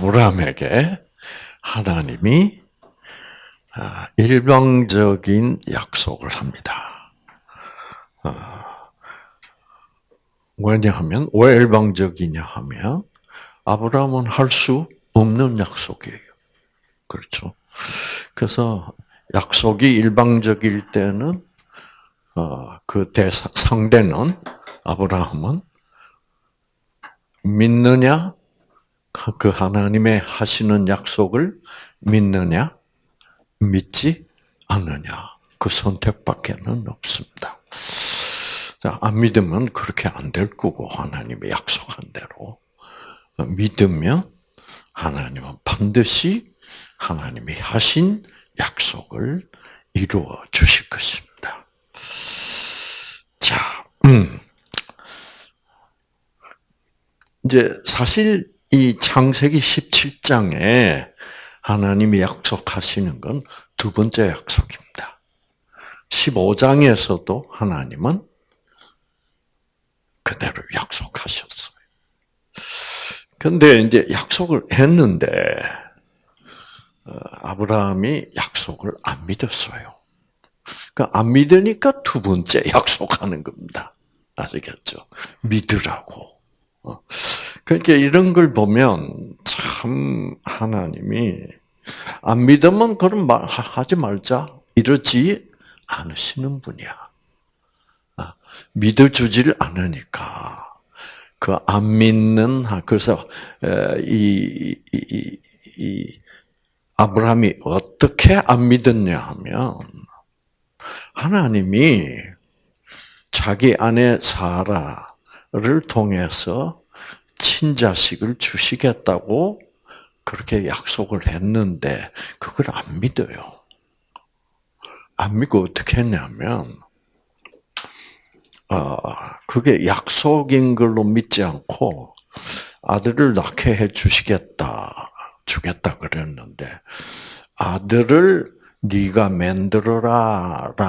아브라함에게 하나님이 아, 일방적인 약속을 합니다. 아, 왜냐하면 왜 일방적이냐 하면 아브라함은 할 수 없는 약속이에요. 그렇죠. 그래서 약속이 일방적일 때는 어, 그 대상, 상대는 아브라함은 믿느냐 그 하나님의 하시는 약속을 믿느냐 믿지 않느냐 그 선택밖에는 없습니다. 자, 안 믿으면 그렇게 안 될 거고 하나님의 약속한 대로 믿으면 하나님은 반드시 하나님이 하신 약속을 이루어 주실 것입니다. 자, 음. 이제 사실 이 창세기 17장에 하나님이 약속하시는 건 두 번째 약속입니다. 15장에서도 하나님은 그대로 약속하셨어요. 근데 이제 약속을 했는데 어, 아브라함이 약속을 안 믿었어요. 그러니까 안 믿으니까 두 번째 약속하는 겁니다. 아시겠죠? 믿으라고. 어. 그러니까 이런 걸 보면 참 하나님이 안 믿으면 그런 말 하지 말자 이러지 않으시는 분이야. 아, 믿어주지를 않으니까 그 안 믿는 그래서 이, 이, 이 아브라함이 어떻게 안 믿었냐 하면 하나님이 자기 아내 사라를 통해서 친자식을 주시겠다고 그렇게 약속을 했는데 그걸 안 믿어요. 안 믿고 어떻게 했냐면 어, 그게 약속인 걸로 믿지 않고 아들을 낳게 해 주시겠다, 주겠다 그랬는데 아들을 네가 만들어라라는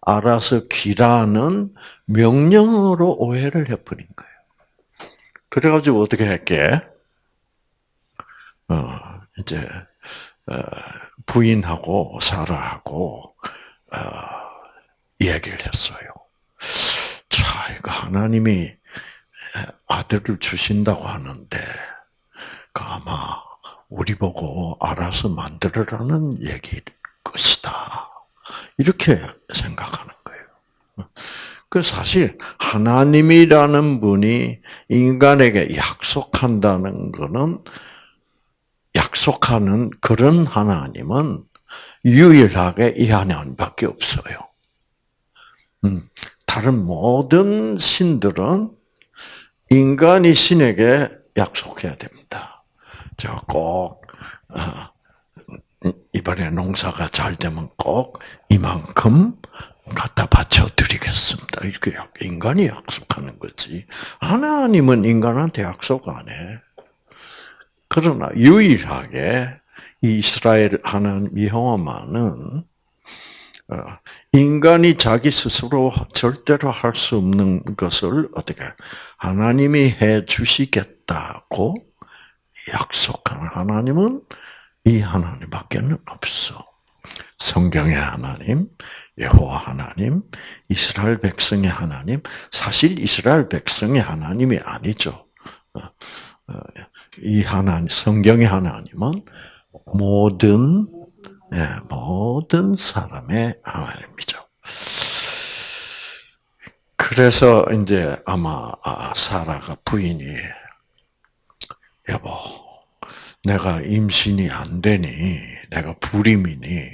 알아서 기라는 명령으로 오해를 해버린 거예요. 그래가지고 어떻게 할게? 어, 이제 어, 부인하고 사라하고 어, 얘기를 했어요. 자, 이거 하나님이 아들을 주신다고 하는데, 그 아마 우리 보고 알아서 만들어라는 얘기일 것이다. 이렇게 생각하는 거예요. 그 사실 하나님이라는 분이 인간에게 약속한다는 것은 약속하는 그런 하나님은 유일하게 이 하나님밖에 없어요. 음, 다른 모든 신들은 인간이 신에게 약속해야 됩니다. 제가 꼭 어, 이번에 농사가 잘 되면 꼭 이만큼 갖다 바쳐 드리겠습니다. 이렇게 인간이 약속하는 거지. 하나님은 인간한테 약속 안 해. 그러나 유일하게 이스라엘 하나님 여호와만은 어, 인간이 자기 스스로 절대로 할 수 없는 것을 어떻게 하나님이 해 주시겠다고 약속하는 하나님은 이 하나님밖에는 없어. 성경의 하나님, 여호와 하나님, 이스라엘 백성의 하나님, 사실 이스라엘 백성의 하나님이 아니죠. 어, 어, 이 하나님, 성경의 하나님은 모든 예, 모든 사람의 하나님이죠. 그래서 이제 아마 아, 사라가 부인이 여보, 내가 임신이 안 되니, 내가 불임이니,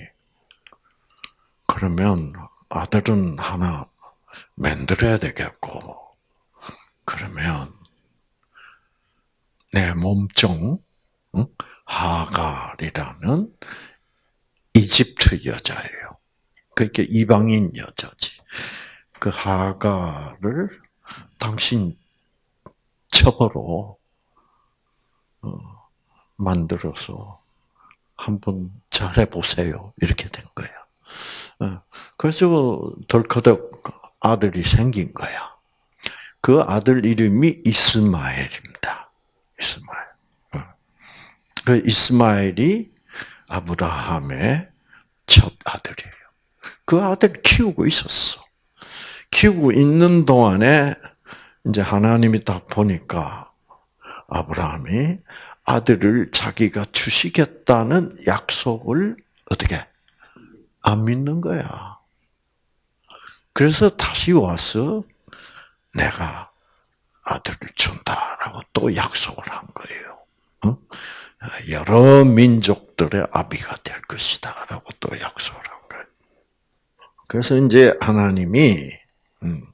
그러면 아들은 하나 만들어야 되겠고, 그러면 내 몸종 하갈이라는 이집트 여자예요. 그러니까 이방인 여자지. 그 하가를 당신 첩으로 어, 만들어서 한번 잘해 보세요. 이렇게 된. 어, 그래서 덜커덕 아들이 생긴 거야. 그 아들 이름이 이스마엘입니다. 이스마엘. 어. 그 이스마엘이 아브라함의 첫 아들이에요. 그 아들 키우고 있었어. 키우고 있는 동안에 이제 하나님이 딱 보니까 아브라함이 아들을 자기가 주시겠다는 약속을 어떻게 안 믿는 거야. 그래서 다시 와서 내가 아들을 준다라고 또 약속을 한 거예요. 여러 민족들의 아비가 될 것이다라고 또 약속을 한 거예요. 그래서 이제 하나님이 음,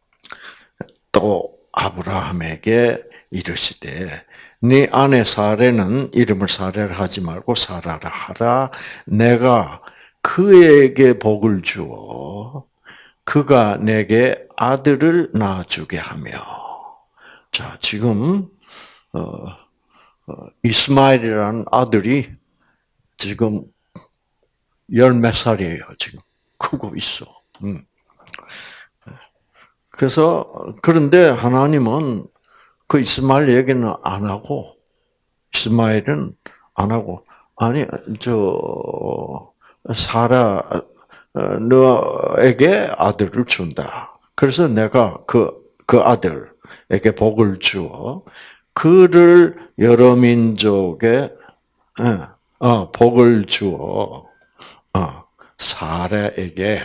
또 아브라함에게 이르시되 네 아내 사례는 이름을 사례를 하지 말고 사라라 하라. 내가 그에게 복을 주어 그가 내게 아들을 낳아주게 하며. 자, 지금 어, 어, 이스마엘이라는 아들이 지금 열 몇 살이에요. 지금 크고 있어. 음. 그래서 그런데 하나님은 그 이스마엘 얘기는 안 하고 이스마엘은 안 하고 아니 저 사라 어, 너에게 아들을 준다. 그래서 내가 그그 아들에게 복을 주어 그를 여러 민족에 어, 복을 주어 어, 사라에게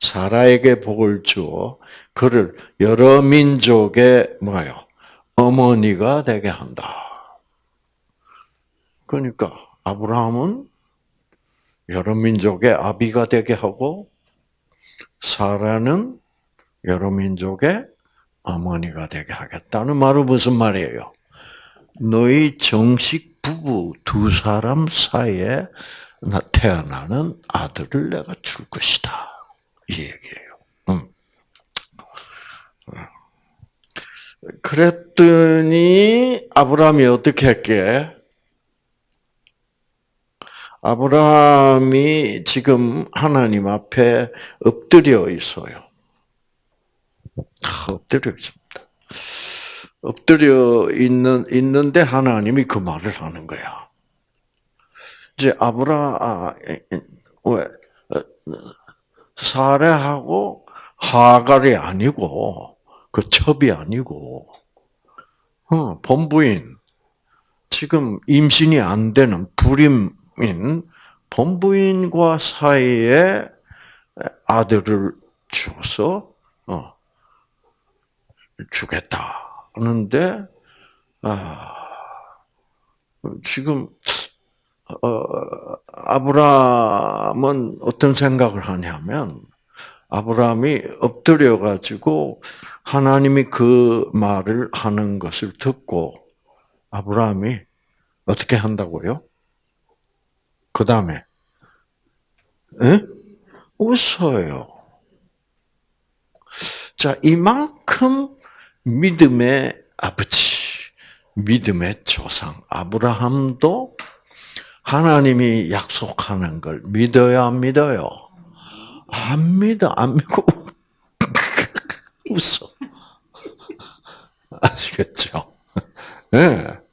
사라에게 복을 주어 그를 여러 민족의 뭐요 어머니가 되게 한다. 그러니까 아브라함은 여러 민족의 아비가 되게 하고 사라는 여러 민족의 어머니가 되게 하겠다는 말은 무슨 말이에요? 너희 정식 부부 두 사람 사이에 태어나는 아들을 내가 줄 것이다. 이 얘기예요. 음. 그랬더니 아브라함이 어떻게 했게? 아브라함이 지금 하나님 앞에 엎드려 있어요. 엎드려 있습니다. 엎드려 있는 있는데 하나님이 그 말을 하는 거야. 이제 아브라 아, 왜 사례하고 하갈이 아니고 그 첩이 아니고 어, 본부인 지금 임신이 안 되는 불임 인 본부인과 사이에 아들을 줘서 어, 주겠다 하는데 아, 지금 어, 아브라함은 어떤 생각을 하냐면 아브라함이 엎드려 가지고 하나님이 그 말을 하는 것을 듣고 아브라함이 어떻게 한다고요? 그 다음에 웃어요. 자, 이만큼 믿음의 아버지, 믿음의 조상 아브라함도 하나님이 약속하는 걸 믿어야 안 믿어요? 안 믿어, 안 믿고 웃어. 아시겠죠? 예. 네.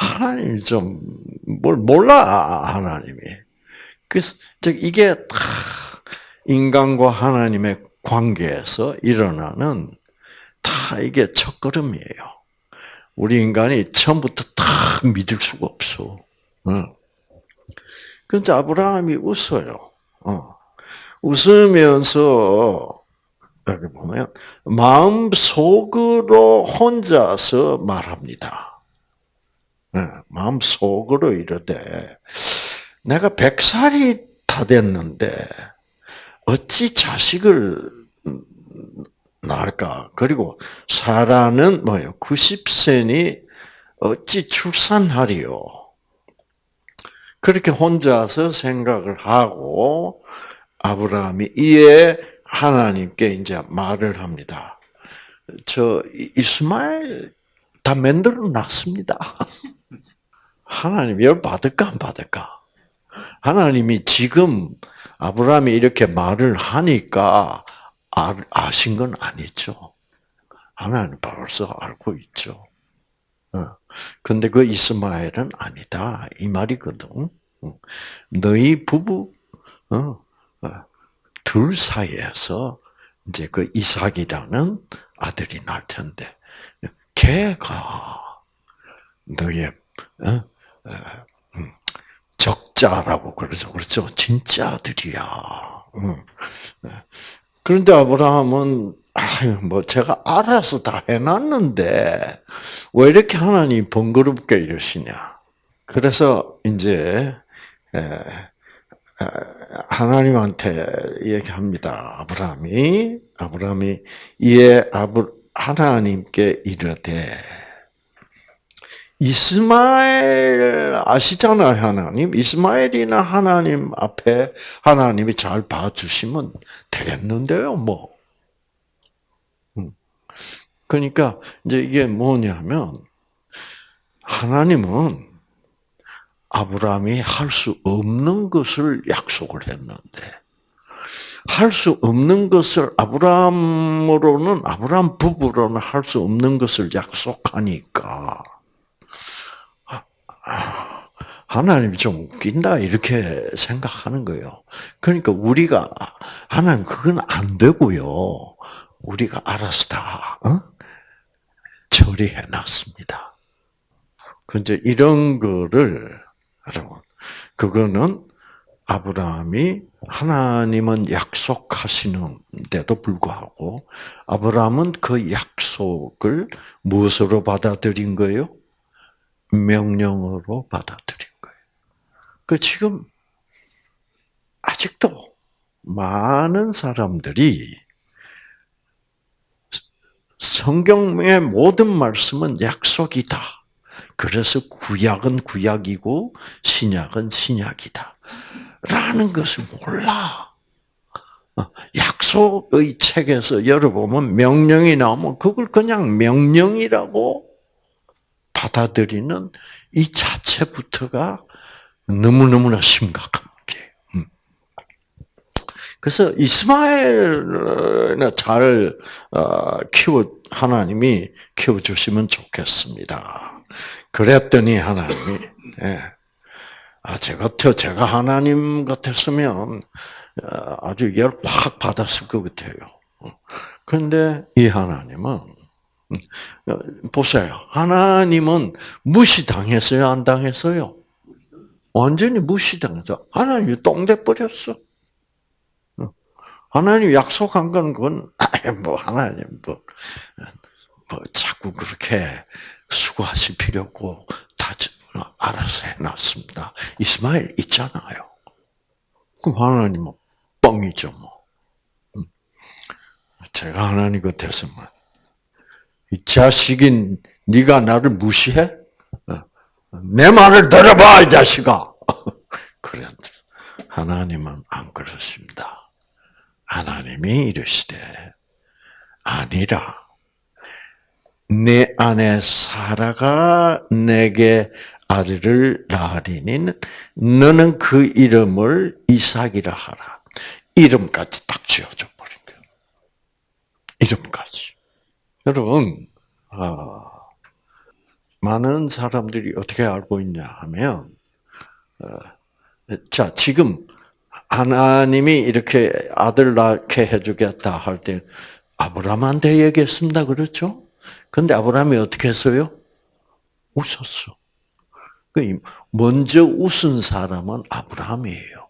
하나님이 좀, 뭘 몰라, 하나님이. 그래서, 이게 다 인간과 하나님의 관계에서 일어나는 다 이게 첫걸음이에요. 우리 인간이 처음부터 다 믿을 수가 없어. 응. 그래서 아브라함이 웃어요. 어. 웃으면서 여기 보면 마음 속으로 혼자서 말합니다. 네, 마음 속으로 이르되 내가 백 살이 다 됐는데 어찌 자식을 낳을까? 그리고 사라는 뭐요? 90세니 어찌 출산하리요? 그렇게 혼자서 생각을 하고 아브라함이 이에 하나님께 이제 말을 합니다. 저 이스마엘 다 만들어 놨습니다. 하나님 열 받을까 안 받을까? 하나님이 지금 아브라함이 이렇게 말을 하니까 아신 건 아니죠. 하나님 벌써 알고 있죠. 어. 근데 그 이스마엘은 아니다. 이 말이거든. 너희 부부, 어, 둘 사이에서 이제 그 이삭이라는 아들이 날 텐데, 걔가 너의, 어, 음, 적자라고 그러죠. 그렇죠. 진짜 아들이야. 그런데 아브라함은 뭐 제가 알아서 다 해놨는데 왜 이렇게 하나님 번거롭게 이러시냐? 그래서 이제 하나님한테 얘기합니다. 아브라함이 아브라함이 이에 아브 하나님께 이르되 이스마엘 아시잖아요, 하나님. 이스마엘이나 하나님 앞에 하나님이 잘 봐주시면 되겠는데요, 뭐. 음. 그러니까 이제 이게 뭐냐면 하나님은 아브라함이 할 수 없는 것을 약속을 했는데 할 수 없는 것을 아브라함으로는 아브라함 부부로는 할 수 없는 것을 약속하니까 하나님이 좀 웃긴다 이렇게 생각하는 거예요. 그러니까 우리가 하나님 그건 안 되고요. 우리가 알아서 다 어? 처리해 놨습니다. 근데 이런 거를 여러분 그거는 아브라함이 하나님은 약속하시는데도 불구하고 아브라함은 그 약속을 무엇으로 받아들인 거예요? 명령으로 받아들인 거예요. 그 지금 아직도 많은 사람들이 성경의 모든 말씀은 약속이다. 그래서 구약은 구약이고 신약은 신약이다. 라는 것을 몰라. 약속의 책에서 열어보면 명령이 나오면 그걸 그냥 명령이라고 받아들이는 이 자체부터가 너무너무나 심각한 문제예요. 음. 그래서 이스마엘을 잘 어, 키워 하나님이 키워 주시면 좋겠습니다. 그랬더니 하나님이 예. 아, 제 같아 제가 하나님 같았으면 어, 아주 열 확 받았을 것 같아요. 그런데 이 하나님은 어, 보세요. 하나님은 무시당했어요? 안 당했어요? 완전히 무시당해서 하나님이 똥돼 버렸어. 어. 하나님 약속한 건 그건 뭐 하나님 뭐, 뭐 자꾸 그렇게 수고하실 필요 없고 다 알아서 해놨습니다. 이스마엘 있잖아요. 그럼 하나님은 뻥이죠 뭐. 음. 제가 하나님 같았으면 이 자식인 네가 나를 무시해? 어. 내 말을 들어봐 이 자식아. 그래 하나님은 안 그렇습니다. 하나님이 이르시되 아니라 내 안에 사라가 내게 아들을 낳으리니 너는 그 이름을 이삭이라 하라. 이름까지 딱 지어줘 버린 거예요. 이름까지. 여러분, 어, 많은 사람들이 어떻게 알고 있냐 하면, 어, 자, 지금 하나님이 이렇게 아들 낳게 해주겠다 할 때 아브라함한테 얘기했습니다. 그렇죠? 근데 아브라함이 어떻게 했어요? 웃었어. 그 먼저 웃은 사람은 아브라함이에요.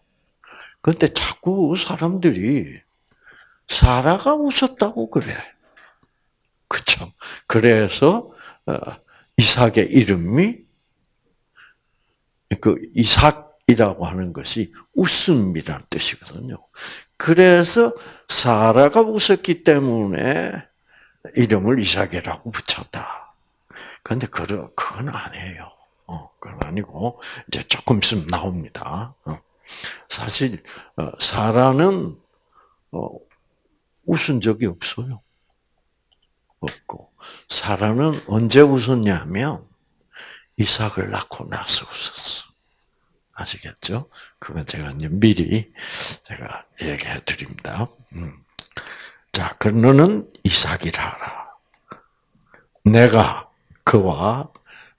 근데 자꾸 사람들이 사라가 웃었다고 그래. 그쵸? 그래서 어, 이삭의 이름이 그 이삭이라고 하는 것이 웃음이란 뜻이거든요. 그래서 사라가 웃었기 때문에 이름을 이삭이라고 붙였다. 근데 그 그건 아니에요. 어, 그건 아니고 이제 조금 있으면 나옵니다. 어. 사실 어, 사라는 웃은 적이 없어요. 없고 사라는 언제 웃었냐면 이삭을 낳고 나서 웃었어. 아시겠죠? 그건 제가 이제 미리 제가 얘기해 드립니다. 음. 자, 그 너는 이삭이라 하라. 내가 그와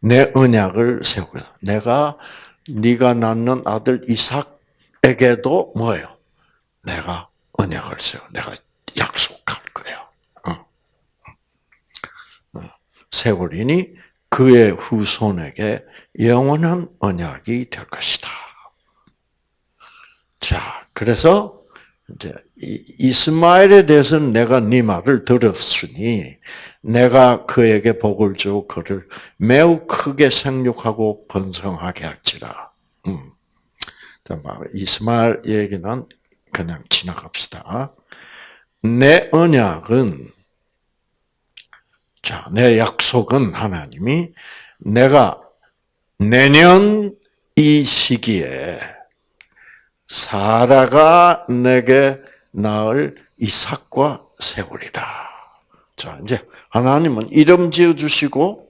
내 언약을 세우고 내가 네가 낳는 아들 이삭에게도 뭐예요? 내가 언약을 세워. 내가 약속할. 어. 어. 세우리니 그의 후손에게 영원한 언약이 될 것이다. 자, 그래서 이제 이스마엘에 대해서는 내가 네 말을 들었으니 내가 그에게 복을 주고 그를 매우 크게 생육하고 번성하게 할지라. 음. 이스마엘 얘기는 그냥 지나갑시다. 내 언약은 자, 내 약속은 하나님이 내가 내년 이 시기에 사라가 내게 낳을 이삭과 세우리라. 자, 이제 하나님은 이름 지어 주시고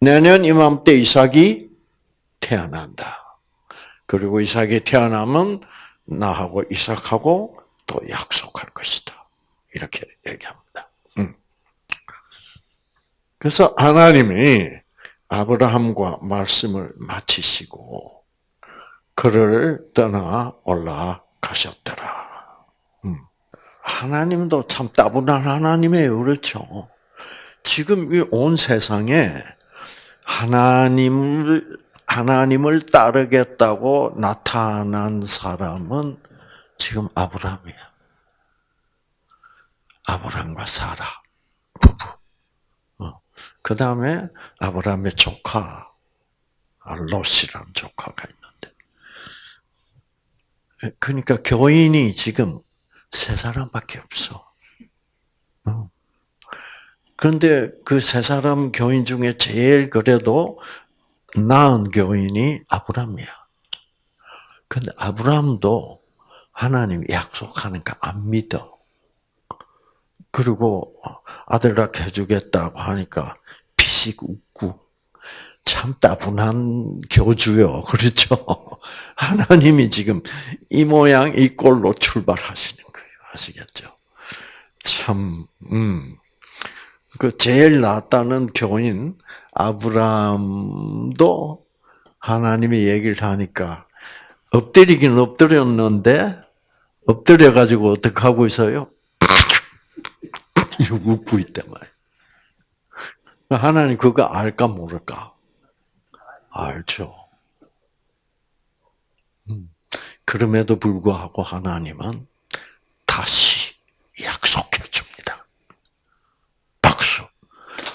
내년 이맘때 이삭이 태어난다. 그리고 이삭이 태어나면 나하고 이삭하고 또 약속할 것이다. 이렇게 얘기합니다. 음. 그래서 하나님이 아브라함과 말씀을 마치시고 그를 떠나 올라가셨더라. 음. 하나님도 참 따분한 하나님이에요. 그렇죠? 지금 이 온 세상에 하나님을, 하나님을 따르겠다고 나타난 사람은 지금 아브라함이야. 아브라함과 사라. 그 다음에 아브라함의 조카, 롯이라는 조카가 있는데. 그러니까 교인이 지금 세 사람밖에 없어. 어. 그런데 그 세 사람 교인 중에 제일 그래도 나은 교인이 아브람이야. 근데 아브람도 하나님 약속하는 거안 믿어. 그리고 아들 낳게 해주겠다고 하니까 피식 웃고 참 따분한 교주요. 그렇죠? 하나님이 지금 이 모양 이 꼴로 출발하시는 거예요. 아시겠죠? 참, 음. 그 제일 낫다는 교인 아브라함도 하나님이 얘기를 하니까 엎드리긴 엎드렸는데 엎드려 가지고 어떻게 하고 있어요? 웃고 있단 말이에요. 하나님 그거 알까 모를까? 알죠. 음. 그럼에도 불구하고 하나님은 다시 약속해 줍니다. 박수.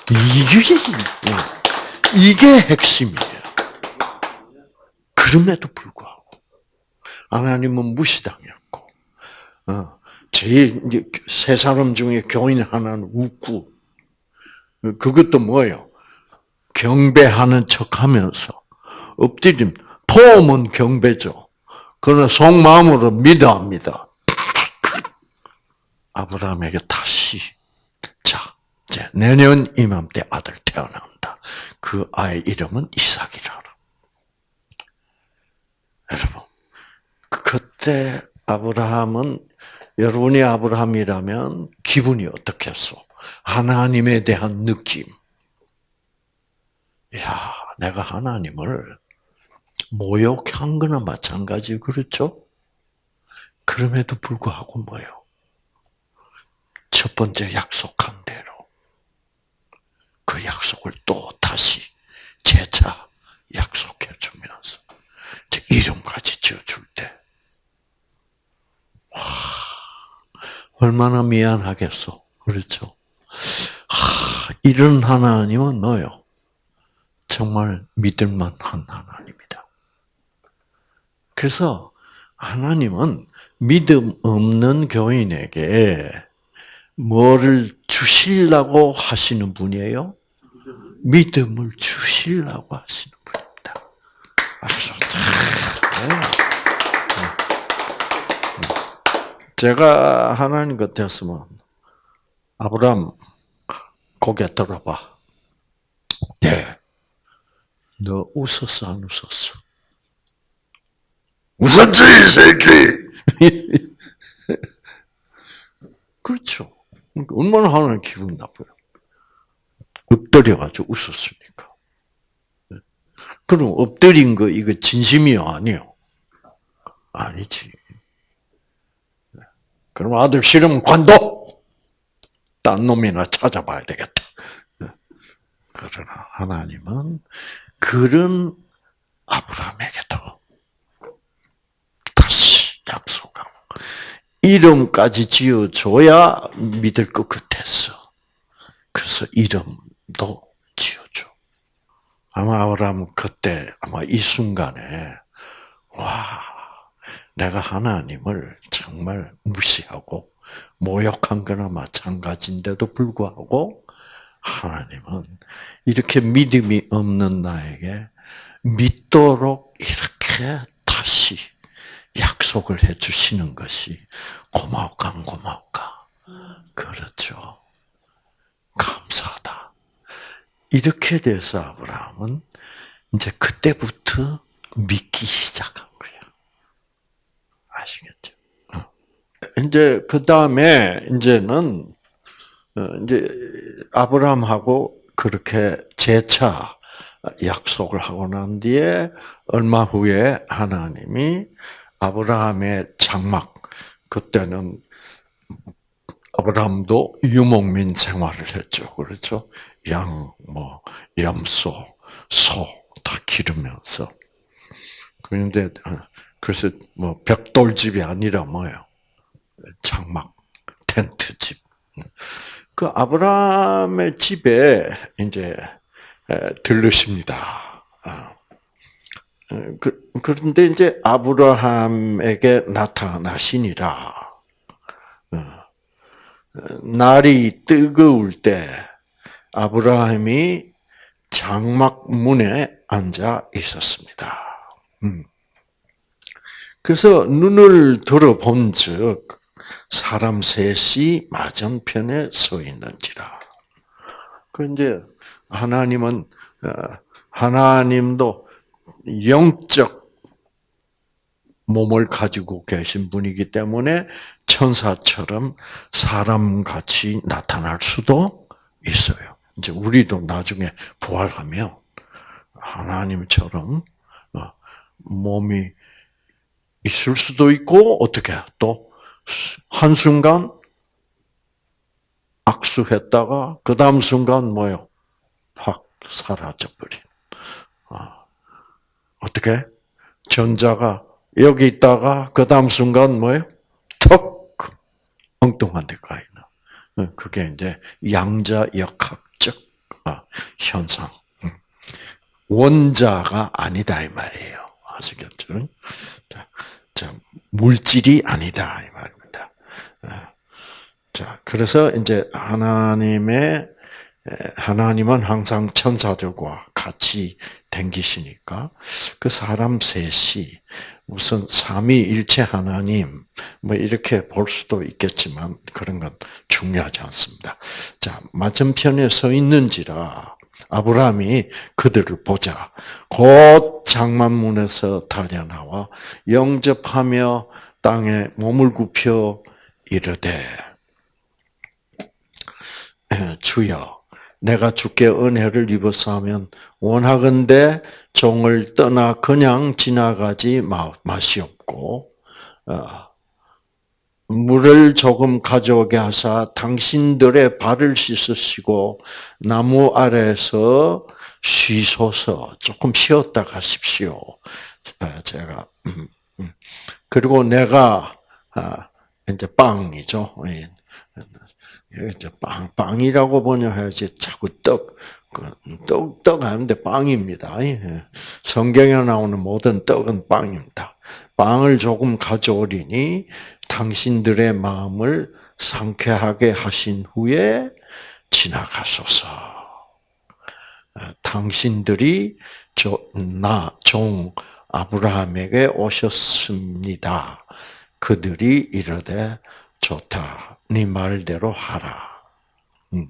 이게, 이게 핵심이에요. 그럼에도 불구하고. 하나님은 무시당했고, 어, 제일, 세 사람 중에 교인 하나는 웃고, 그것도 뭐예요? 경배하는 척 하면서, 엎드림, 포음은 경배죠. 그러나 속마음으로 믿어 합니다. 아브라함에게 다시, 자, 내년 이맘때 아들 태어난다. 그 아이 이름은 이삭이라. 여러분, 그때 아브라함은 여러분이 아브라함이라면 기분이 어떻겠소? 하나님에 대한 느낌. 야, 내가 하나님을 모욕한 거나 마찬가지 그렇죠? 그럼에도 불구하고 뭐요? 첫 번째 약속한 대로 그 약속을 또 다시 재차 약속해 주면서 이름까지 지어줄 때, 와, 얼마나 미안하겠어. 그렇죠? 하, 이런 하나님은 너요. 정말 믿을만한 하나님이다. 그래서 하나님은 믿음 없는 교인에게 뭐를 주시려고 하시는 분이에요? 믿음을 주시려고 하시는 분입니다. 제가 하나님 같았으면 아브람 고개 들어봐. 네. 너 웃었어 안 웃었어? 웃었지 이 새끼. 그렇죠. 얼마나 하나님 기분 나빠요. 엎드려가지고 웃었으니까. 그럼 엎드린 거 이거 진심이요 아니요? 아니지. 그럼 아들 싫으면 관둬. 딴 놈이나 찾아봐야 되겠다. 그러나 하나님은 그런 아브라함에게도 다시 약속하고 이름까지 지어줘야 믿을 것 같았어. 그래서 이름도 지어줘. 아마 아브라함 그때 아마 이 순간에 와 내가 하나님을 정말 무시하고 모욕한 거나 마찬가지인데도 불구하고 하나님은 이렇게 믿음이 없는 나에게 믿도록 이렇게 다시 약속을 해 주시는 것이 고마울까 안 고마울까? 그렇죠. 감사하다. 이렇게 돼서 아브라함은 이제 그때부터 믿기 시작한 거예요. 아시겠죠? 어. 이제 그 다음에 이제는 어, 이제 아브라함하고 그렇게 재차 약속을 하고 난 뒤에 얼마 후에 하나님이 아브라함의 장막 그때는 아브라함도 유목민 생활을 했죠. 그렇죠? 양, 뭐, 염소, 소, 다 기르면서. 그런데, 어, 그래서 뭐, 벽돌집이 아니라 뭐예요? 장막, 텐트 집. 그 아브라함의 집에 이제 들르십니다. 아. 그, 그런데 이제 아브라함에게 나타나시니라. 어. 날이 뜨거울 때 아브라함이 장막 문에 앉아 있었습니다. 음. 그래서 눈을 들어본 즉 사람 셋이 맞은편에 서 있는지라. 그 이제 하나님은 어, 하나님도 영적 몸을 가지고 계신 분이기 때문에 천사처럼 사람같이 나타날 수도 있어요. 이제 우리도 나중에 부활하면 하나님처럼 어, 몸이 있을 수도 있고 어떻게 또 한순간 악수했다가 그 다음 순간 뭐요? 확 사라져버린. 아, 어떻게? 전자가 여기 있다가 그 다음 순간 뭐예요? 턱 엉뚱한 데 가 있나. 어, 그게 이제 양자 역학적 아, 현상. 음. 원자가 아니다 이 말이에요. 아시겠죠? 자, 자 물질이 아니다 이 말입니다. 아, 자, 그래서 이제 하나님의 하나님은 항상 천사들과 같이 댕기시니까 그 사람 셋이 무슨 삼위일체 하나님 뭐 이렇게 볼 수도 있겠지만 그런 건 중요하지 않습니다. 자 맞은편에 서 있는지라 아브라함이 그들을 보자. 곧 장만문에서 달려 나와 영접하며 땅에 몸을 굽혀 이르되 주여 내가 주께 은혜를 입어서 하면 원하건대 종을 떠나 그냥 지나가지 마시옵고 어, 물을 조금 가져오게 하사 당신들의 발을 씻으시고 나무 아래서 쉬소서 조금 쉬었다 가십시오. 제가 음, 음. 그리고 내가 아, 이제 빵이죠. 예. 이제 빵, 빵이라고 번역해야지 자꾸 떡, 그 떡, 떡 하는데 빵입니다. 예. 성경에 나오는 모든 떡은 빵입니다. 빵을 조금 가져오리니 당신들의 마음을 상쾌하게 하신 후에 지나가소서. 아, 당신들이 나, 종, 아브라함에게 오셨습니다. 그들이 이르되 좋다. 네 말대로 하라. 음.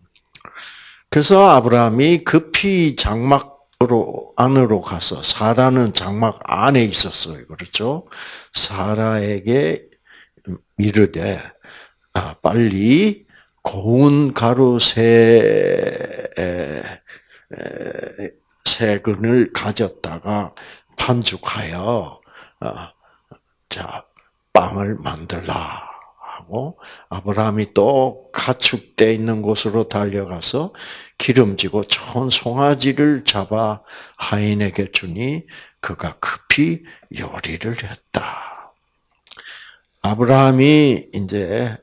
그래서 아브라함이 급히 장막으로 안으로 가서 사라는 장막 안에 있었어요. 그렇죠? 사라에게 이르되 아, 빨리 고운 가루 세 세근을 가졌다가 반죽하여 어, 자 빵을 만들라 하고 아브라함이 또 가축돼 있는 곳으로 달려가서 기름지고 좋은 송아지를 잡아 하인에게 주니 그가 급히 요리를 했다. 아브라함이 이제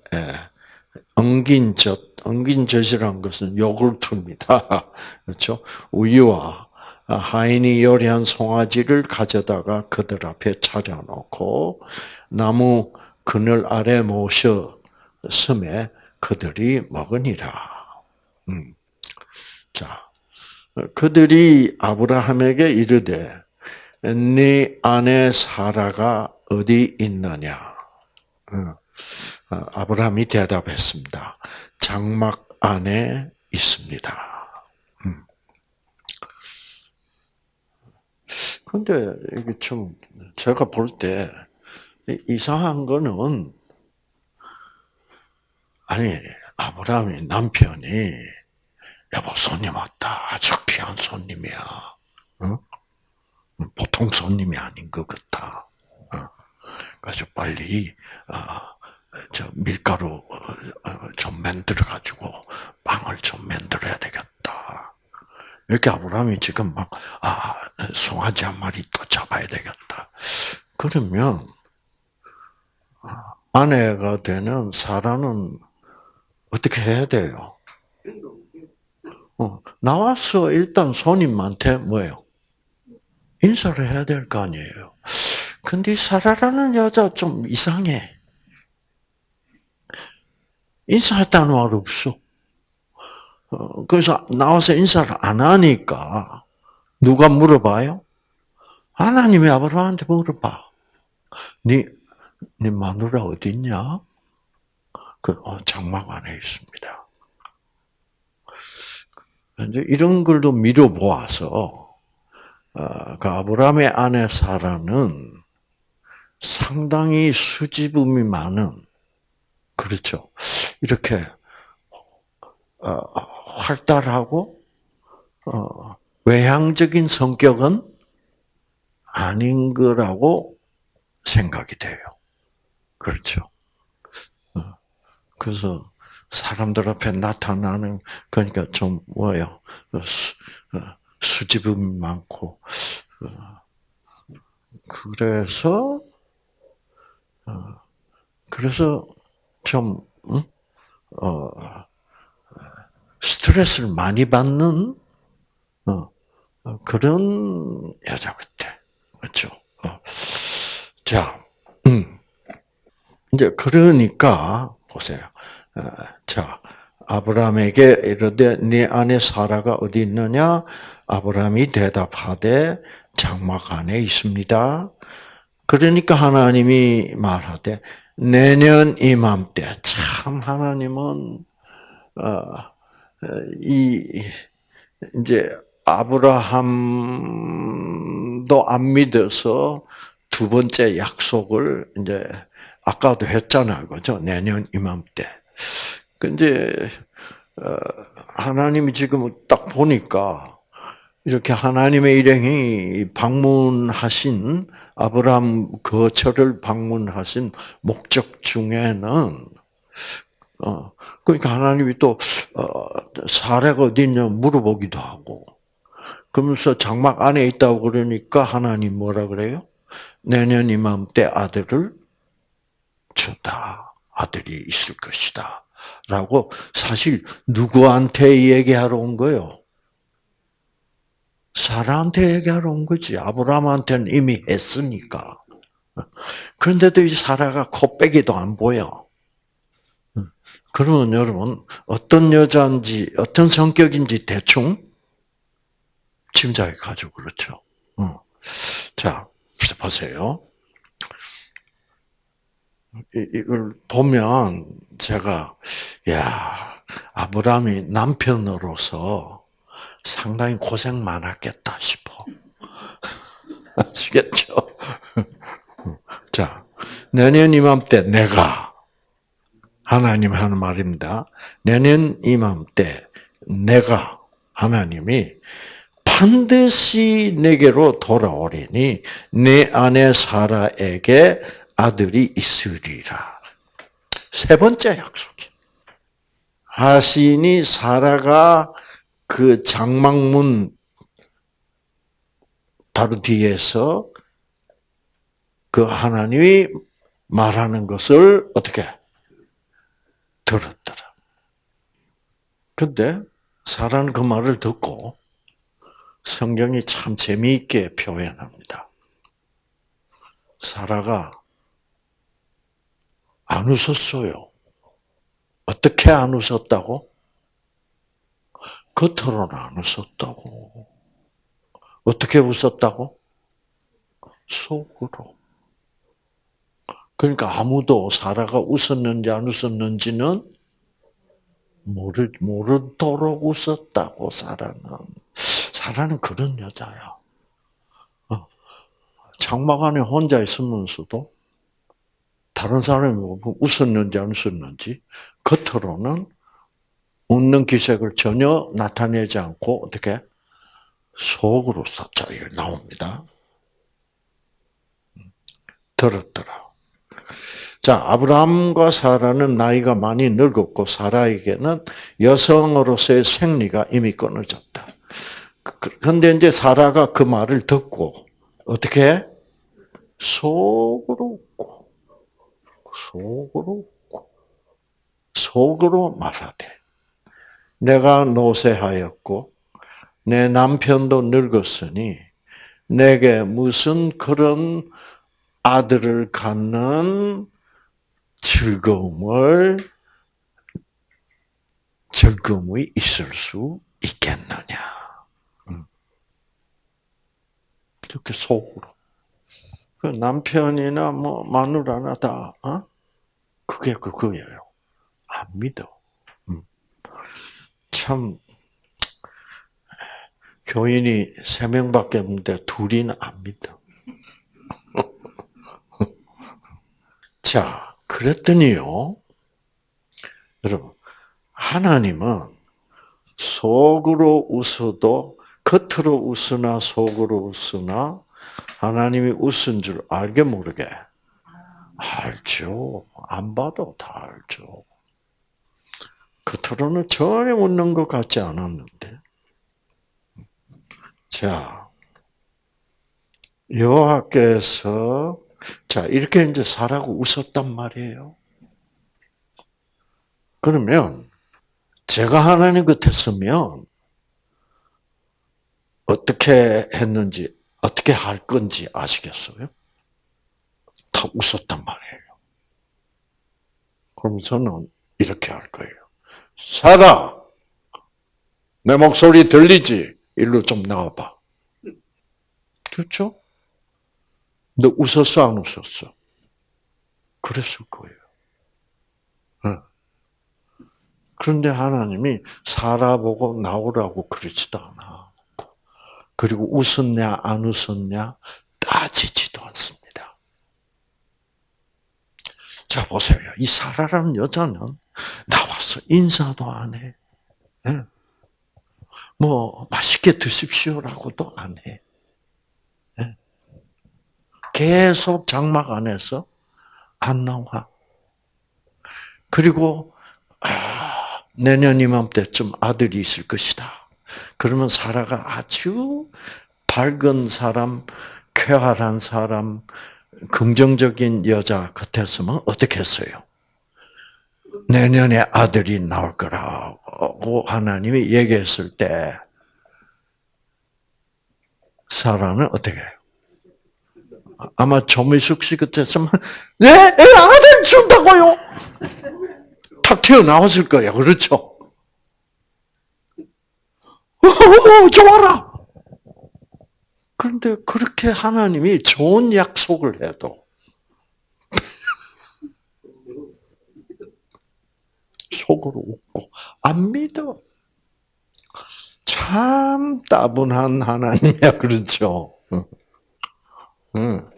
엉긴 젖, 엉긴 젖이란 것은 요구르트입니다. 그렇죠? 우유와 하인이 요리한 송아지를 가져다가 그들 앞에 차려놓고 나무 그늘 아래 모셔 섬에 그들이 먹으니라. 음. 자, 그들이 아브라함에게 이르되 네 아내 사라가 어디 있느냐? 어, 어, 아브라함이 대답했습니다. 장막 안에 있습니다. 음. 근데 이게 좀 제가 볼 때 이상한 거는 아니 아브라함이 남편이 여보 손님 왔다 아주 귀한 손님이야. 어? 보통 손님이 아닌 것. 어. 그래서 빨리 아, 저 밀가루 어, 좀 만들어 가지고 빵을 좀 만들어야 되겠다. 이렇게 아브라함이 지금 막 아, 송아지 한 마리 또 잡아야 되겠다. 그러면 아내가 되는 사람은 어떻게 해야 돼요? 어, 나와서 일단 손님한테 뭐예요? 인사를 해야 될 거 아니에요. 근데 사라라는 여자 좀 이상해. 인사했다는 말 없어. 어, 그래서 나와서 인사를 안 하니까 누가 물어봐요? 하나님이 아브라함한테 물어봐. 네, 네 마누라 어디 있냐? 그 어, 장막 안에 있습니다. 이제 이런 걸도 미뤄 보아서 어, 그 아브라함의 아내 사라는 상당히 수줍음이 많은 그렇죠. 이렇게 어, 활달하고 어, 외향적인 성격은 아닌 거라고 생각이 돼요. 그렇죠. 그래서 사람들 앞에 나타나는 그러니까 좀 뭐요 수줍음이 많고 어, 그래서 어, 그래서 좀 어, 스트레스를 많이 받는 그런 여자 같아, 그렇죠? 자, 음. 이제 그러니까 보세요. 자, 아브라함에게 이르되 네 아내 사라가 어디 있느냐? 아브라함이 대답하되 장막 안에 있습니다. 그러니까 하나님이 말하되 내년 이맘때 참 하나님은 어, 이 이제 아브라함도 안 믿어서 두 번째 약속을 이제 아까도 했잖아요, 그죠? 내년 이맘때. 근데 어, 하나님이 지금 딱 보니까 이렇게 하나님의 일행이 방문하신 아브라함 거처를 방문하신 목적 중에는 어 그러니까 하나님이 또 어, 사례가 어디 있냐 물어보기도 하고 그러면서 장막 안에 있다고 그러니까 하나님 뭐라 그래요? 내년 이맘때 아들을 준다. 아들이 있을 것이다. 라고 사실 누구한테 얘기하러 온 거요? 사라한테 얘기하러 온 거지. 아브라함한테는 이미 했으니까. 그런데도 이 사라가 코빼기도 안 보여. 그러면 여러분 어떤 여자인지 어떤 성격인지 대충 짐작이 가지고 그렇죠. 자 보세요. 이걸 보면 제가 야 아브라함이 남편으로서 상당히 고생 많았겠다 싶어. 아시겠죠? 자, 내년 이맘때 내가 하나님 하는 말입니다. 내년 이맘때 내가 하나님이 반드시 내게로 돌아오리니 내 아내 사라에게 아들이 있으리라. 세 번째 약속이. 하신이 사라가 그 장막문 바로 뒤에서 그 하나님이 말하는 것을 어떻게 들었더라. 근데 사라는 그 말을 듣고 성경이 참 재미있게 표현합니다. 사라가 안 웃었어요. 어떻게 안 웃었다고? 겉으로는 안 웃었다고. 어떻게 웃었다고? 속으로. 그러니까 아무도 사라가 웃었는지 안 웃었는지는 모르, 모르도록 웃었다고, 사라는. 사라는 그런 여자야. 어. 장막 안에 혼자 있으면서도 다른 사람이 뭐 웃었는지 안 웃었는지 겉으로는 웃는 기색을 전혀 나타내지 않고 어떻게 속으로 싹자 나옵니다. 들었더라. 자, 아브라함과 사라는 나이가 많이 늙었고 사라에게는 여성으로서의 생리가 이미 끊어졌다. 그런데 이제 사라가 그 말을 듣고 어떻게 속으로 웃고 속으로 웃고 속으로 말하되 내가 노쇠하였고 내 남편도 늙었으니 내게 무슨 그런 아들을 갖는 즐거움을 즐거움이 있을 수 있겠느냐. 그렇게 속으로. 그 남편이나 뭐 마누라나 다 어? 그게 그거예요. 안 믿어. 음. 참 교인이 세 명밖에 없는데 둘이는 안 믿어. 자, 그랬더니요. 여러분, 하나님은 속으로 웃어도 겉으로 웃으나 속으로 웃으나 하나님이 웃은 줄 알게 모르게 알죠. 안 봐도 다 알죠. 겉으로는 전혀 웃는 것 같지 않았는데. 자, 여호와께서 자 이렇게 이제 사라고 웃었단 말이에요. 그러면 제가 하나님 같았으면 어떻게 했는지, 어떻게 할 건지 아시겠어요? 다 웃었단 말이에요. 그럼 저는 이렇게 할 거예요. 살아! 내 목소리 들리지? 일로 좀 나와봐. 그렇죠? 너 웃었어, 안 웃었어? 그랬을 거예요. 그런데 하나님이 살아보고 나오라고 그러지도 않아. 그리고 웃었냐 안 웃었냐 따지지도 않습니다. 자 보세요. 이 사라라는 여자는 나와서 인사도 안 해. 예. 뭐 맛있게 드십시오라고도 안 해. 예. 계속 장막 안에서 안 나와. 그리고 아, 내년 이맘때쯤 아들이 있을 것이다. 그러면 사라가 아주 밝은 사람, 쾌활한 사람, 긍정적인 여자 같았으면 어떻게 했어요? 내년에 아들이 나올 거라고 하나님이 얘기했을 때 사라는 어떻게 해요? 아마 조미숙 씨 같았으면 네, 아들 준다고요. 탁 튀어나왔을 거예요. 그렇죠? 오, 좋아라. 그런데 그렇게 하나님이 좋은 약속을 해도 속으로 웃고 안 믿어. 참 따분한 하나님이야, 그렇죠? 응.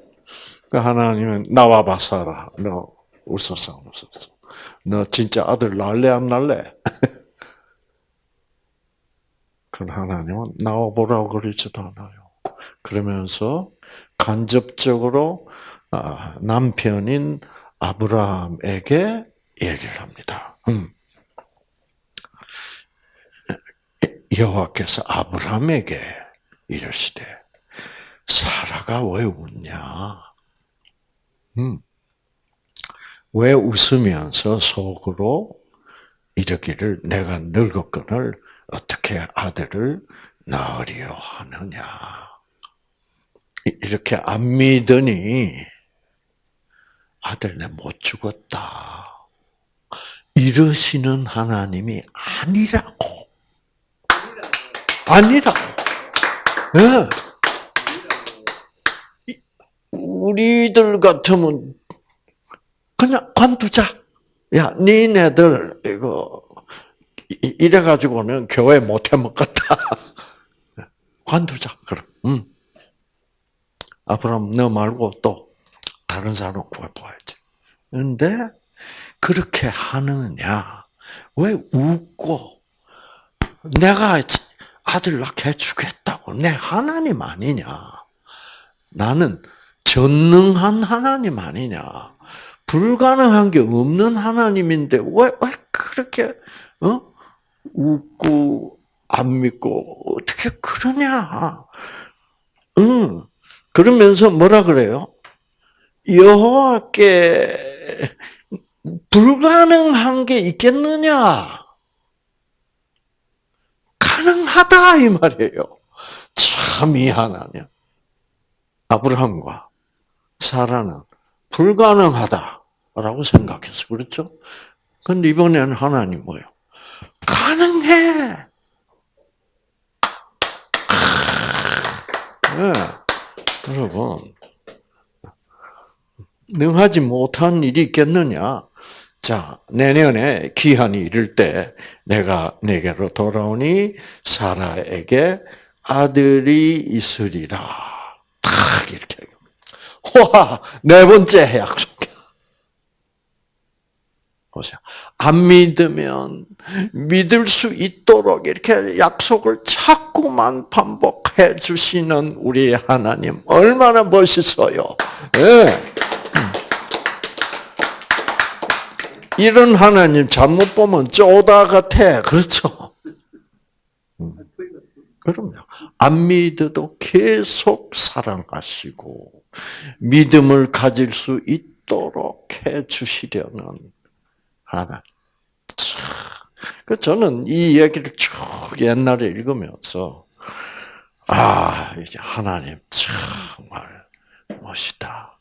그 하나님은 나와 봐서라. 너 웃었어, 웃었어. 너 진짜 아들 날래 안 날래? 그 하나님은 나와 보라고 그러지도 않아요. 그러면서 간접적으로 아, 남편인 아브라함에게 얘기를 합니다. 음. 여호와께서 아브라함에게 이르시되 사라가 왜 웃냐? 음. 왜 웃으면서 속으로 이르기를 내가 늙었거늘 어떻게 아들을 낳으려 하느냐. 이렇게 안 믿으니 아들 내 못 죽었다. 이러시는 하나님이 아니라고. 아니라고. 네. 우리들 같으면 그냥 관두자. 야, 니네들 이거 이래 가지고는 교회 못 해 먹겠다. 관두자. 그럼. 음. 앞으로 너 말고 또 다른 사람 구해봐야지. 근데 그렇게 하느냐? 왜 웃고 내가 아들 낳게 해주겠다고 내 하나님 아니냐? 나는 전능한 하나님 아니냐? 불가능한 게 없는 하나님인데 왜, 왜 그렇게 어? 웃고 안 믿고 어떻게 그러냐? 응. 그러면서 뭐라 그래요? 여호와께 불가능한 게 있겠느냐? 가능하다 이 말이에요. 참 이 하나님. 아브라함과 사라는 불가능하다라고 생각했어. 그렇죠? 근데 이번에는 하나님 뭐예요? 가능해. 네. 여러분, 능하지 못한 일이 있겠느냐? 자, 내년에 기한이 이를 때 내가 내게로 돌아오니 사라에게 아들이 있으리라. 탁 이렇게. 와, 네 번째 약속. 보세요. 안 믿으면 믿을 수 있도록 이렇게 약속을 자꾸만 반복해 주시는 우리 하나님 얼마나 멋있어요. 네. 이런 하나님 잘못 보면 쪼다 같아. 그렇죠? 음. 그럼요. 안 믿어도 계속 사랑하시고 믿음을 가질 수 있도록 해 주시려는 하나. 그 저는 이 얘기를 쭉 옛날에 읽으면서 아 이제 하나님 정말 멋있다.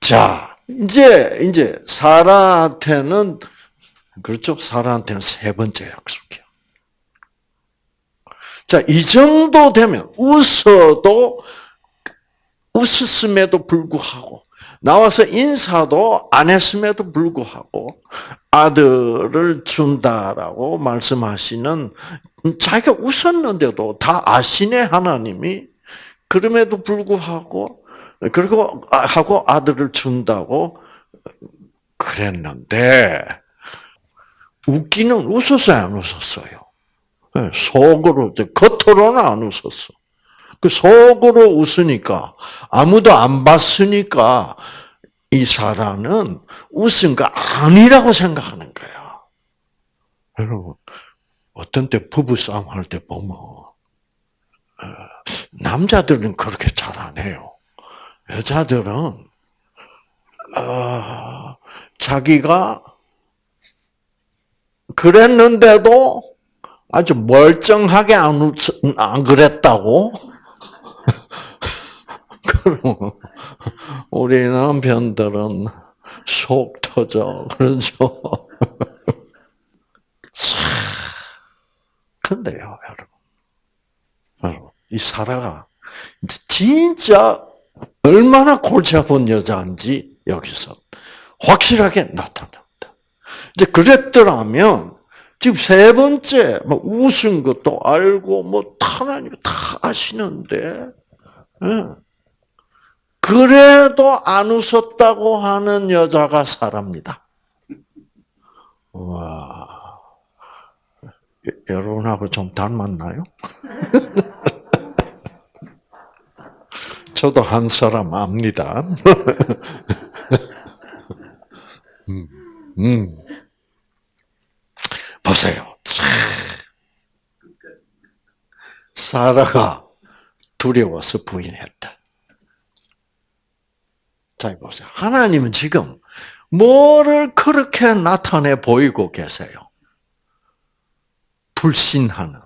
자 이제 이제 사라한테는 그렇죠. 사라한테는 세 번째 약속이야. 자, 이 정도 되면 웃어도 웃었음에도 불구하고 나와서 인사도 안 했음에도 불구하고 아들을 준다라고 말씀하시는 자기가 웃었는데도 다 아시네 하나님이 그럼에도 불구하고 그리고 하고 아들을 준다고 그랬는데 웃기는 웃었어요 안 웃었어요? 네, 속으로 겉으로는 안 웃었어. 그 속으로 웃으니까 아무도 안 봤으니까 이 사람은 웃은 거 아니라고 생각하는 거야. 여러분 어떤 때 부부 싸움 할 때 보면 어, 남자들은 그렇게 잘 안 해요. 여자들은 어, 자기가 그랬는데도 아주 멀쩡하게 안, 웃, 안 그랬다고? 우리 남편들은 속 터져 그러죠. 근데요, 여러분, 이 사라가 진짜 얼마나 골치 아픈 여자인지 여기서 확실하게 나타납니다. 이제 그랬더라면 지금 세 번째 뭐 웃은 것도 알고 뭐 하나님 다 아시는데 예. 그래도 안 웃었다고 하는 여자가 사랍니다. 와 여러분하고 좀 닮았나요? 저도 한 사람 압니다. 음, 음. 보세요. 사라가 두려워서 부인했다. 자, 보세요. 하나님은 지금 뭐를 그렇게 나타내 보이고 계세요? 불신하는,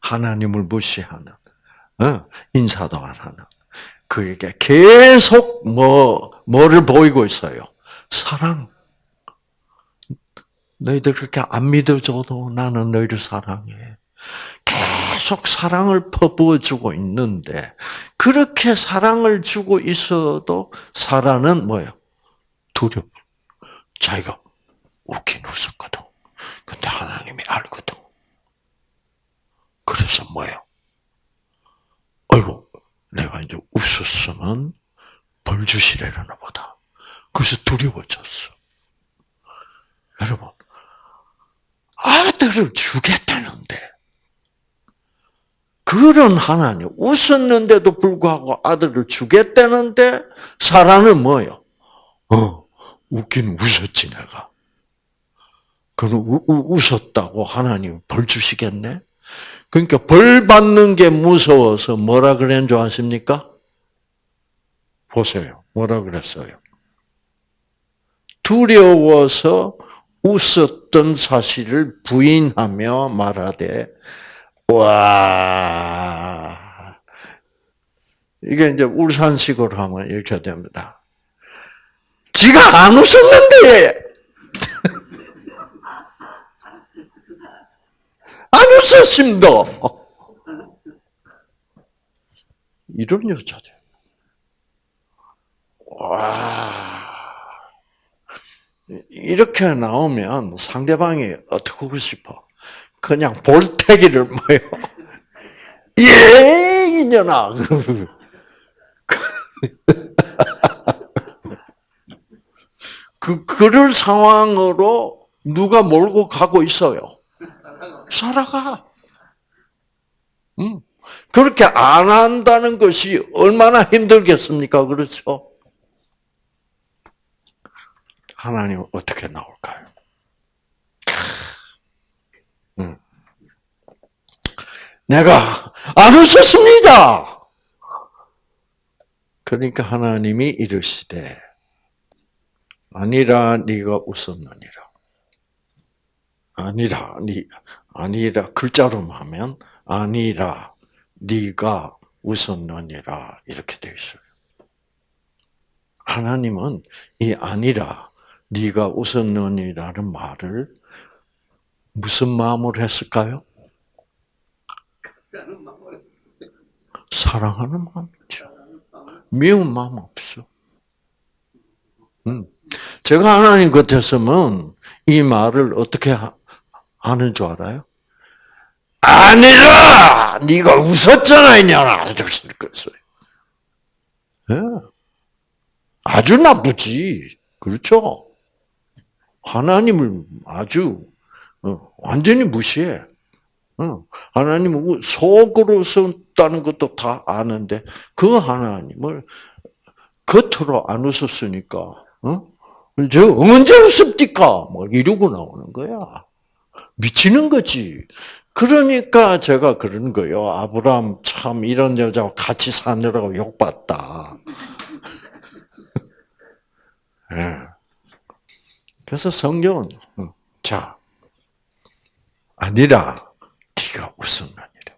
하나님을 무시하는, 어? 인사도 안 하는. 그에게 계속 뭐, 뭐를 보이고 있어요? 사랑. 너희들 그렇게 안 믿어줘도 나는 너희를 사랑해. 계속 사랑을 퍼부어 주고 있는데, 그렇게 사랑을 주고 있어도 사라는 뭐예요? 두려워. 자기가 웃긴 웃었거든. 근데 하나님이 알거든. 그래서 뭐예요? 어이구, 내가 이제 웃었으면 벌 주시려나 보다. 그래서 두려워졌어. 여러분, 아들을 주겠다는데, 그런 하나님, 웃었는데도 불구하고 아들을 주겠다는데, 사라는 뭐예요? 어, 웃긴 웃었지, 내가. 그럼 웃었다고 하나님 벌 주시겠네? 그러니까 벌 받는 게 무서워서 뭐라 그랬는 줄 아십니까? 보세요. 뭐라 그랬어요? 두려워서 웃었던 사실을 부인하며 말하되, 와, 이게 이제 울산식으로 하면 이렇게 됩니다. 지가 안 웃었는데, 안 웃었습니다. 이런 여자들. 와. 이렇게 나오면 상대방이 어떻게 하고 싶어? 그냥 볼태기를 뭐요? 예, 이년아. 그, 그럴 상황으로 누가 몰고 가고 있어요? 살아가. 음. 그렇게 안 한다는 것이 얼마나 힘들겠습니까? 그렇죠? 하나님 어떻게 나올까요? 음. 내가 안 웃었습니다. 그러니까 하나님이 이르시되 아니라 네가 웃었느니라. 아니라 네 아니라 글자로 하면 아니라 네가 웃었느니라 이렇게 되어 있어요. 하나님은 이 아니라 네가 웃었느니라는 말을 무슨 마음으로 했을까요? 사랑하는 마음이죠. 미운 마음 없어. 음. 제가 하나님 같았으면 이 말을 어떻게 하 는 줄 알아요? 아니라 네가 웃었잖아 이년아 거예요. 예. 아주 나쁘지. 그렇죠? 하나님을 아주 어, 완전히 무시해. 어, 하나님은 속으로 썼다는 것도 다 아는데 그 하나님을 겉으로 안 웃었으니까 어? 저 언제 웃습니까? 뭐 이러고 나오는 거야. 미치는 거지. 그러니까 제가 그런 거예요. 아브라함 참 이런 여자와 같이 사느라고 욕받다. 네. 그래서 성경은 어, 자 아니라 네가 웃었느니라.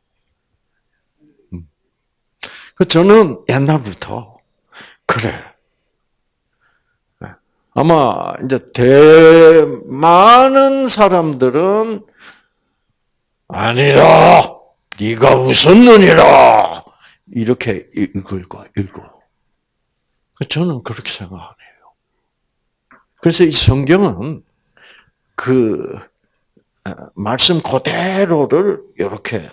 음. 그 저는 옛날부터 그래. 네. 아마 이제 대 많은 사람들은 아니라 네가 웃었느니라 이렇게 읽을 거 읽어. 저는 그렇게 생각 안 해요. 그래서 이 성경은 그 어, 말씀 그대로를 이렇게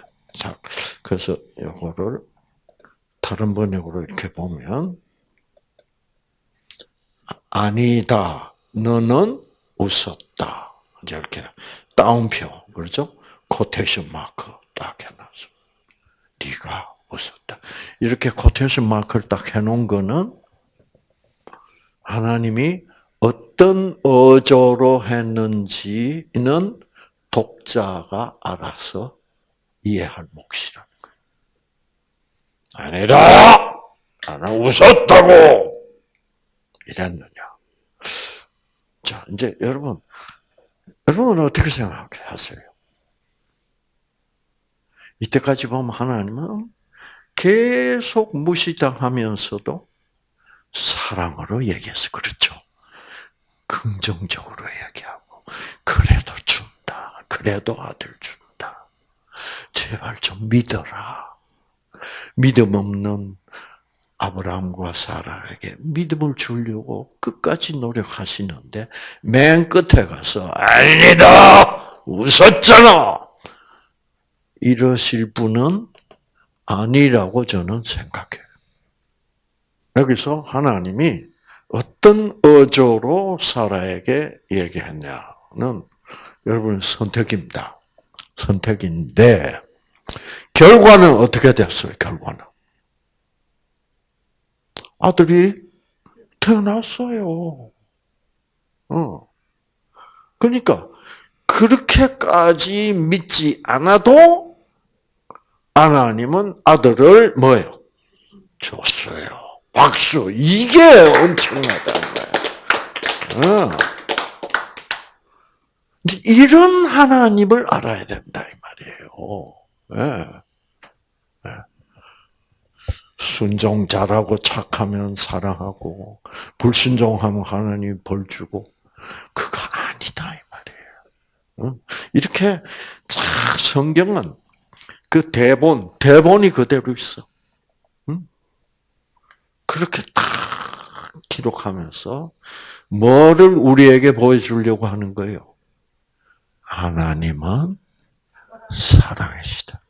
그래서 이거를 다른 번역으로 이렇게 보면 아니다 너는 웃었다 이렇게 따옴표 그렇죠? quotation mark 딱 해놨어. 네가 웃었다. 이렇게 quotation mark를 딱 해놓은 거는 하나님이 어떤 어조로 했는지는 독자가 알아서 이해할 몫이라는 거예요. 아니다! 나는 웃었다고! 이랬느냐. 자, 이제 여러분, 여러분은 어떻게 생각하세요? 이때까지 보면 하나님은 계속 무시당하면서도 사랑으로 얘기해서 그렇죠. 긍정적으로 얘기하고 그래도 준다. 그래도 아들 준다. 제발 좀 믿어라. 믿음 없는 아브라함과 사라에게 믿음을 주려고 끝까지 노력하시는데 맨 끝에 가서 아니다 웃었잖아 이러실 분은 아니라고 저는 생각해요. 여기서 하나님이 어떤 어조로 사라에게 얘기했냐는 여러분 선택입니다. 선택인데 결과는 어떻게 됐어요? 결과는 아들이 태어났어요. 어. 그러니까 그렇게까지 믿지 않아도 하나님은 아들을 뭐예요? 줬어요. 박수. 이게 엄청나다는 거예요. 어. 이런 하나님을 알아야 된다 이 말이에요. 네. 네. 순종 잘하고 착하면 사랑하고 불순종하면 하나님 벌 주고 그거 아니다 이 말이에요. 이렇게 쫙 성경은 그 대본 대본이 그대로 있어. 그렇게 딱 기록하면서 뭐를 우리에게 보여주려고 하는 거예요? 하나님은 사랑이시다.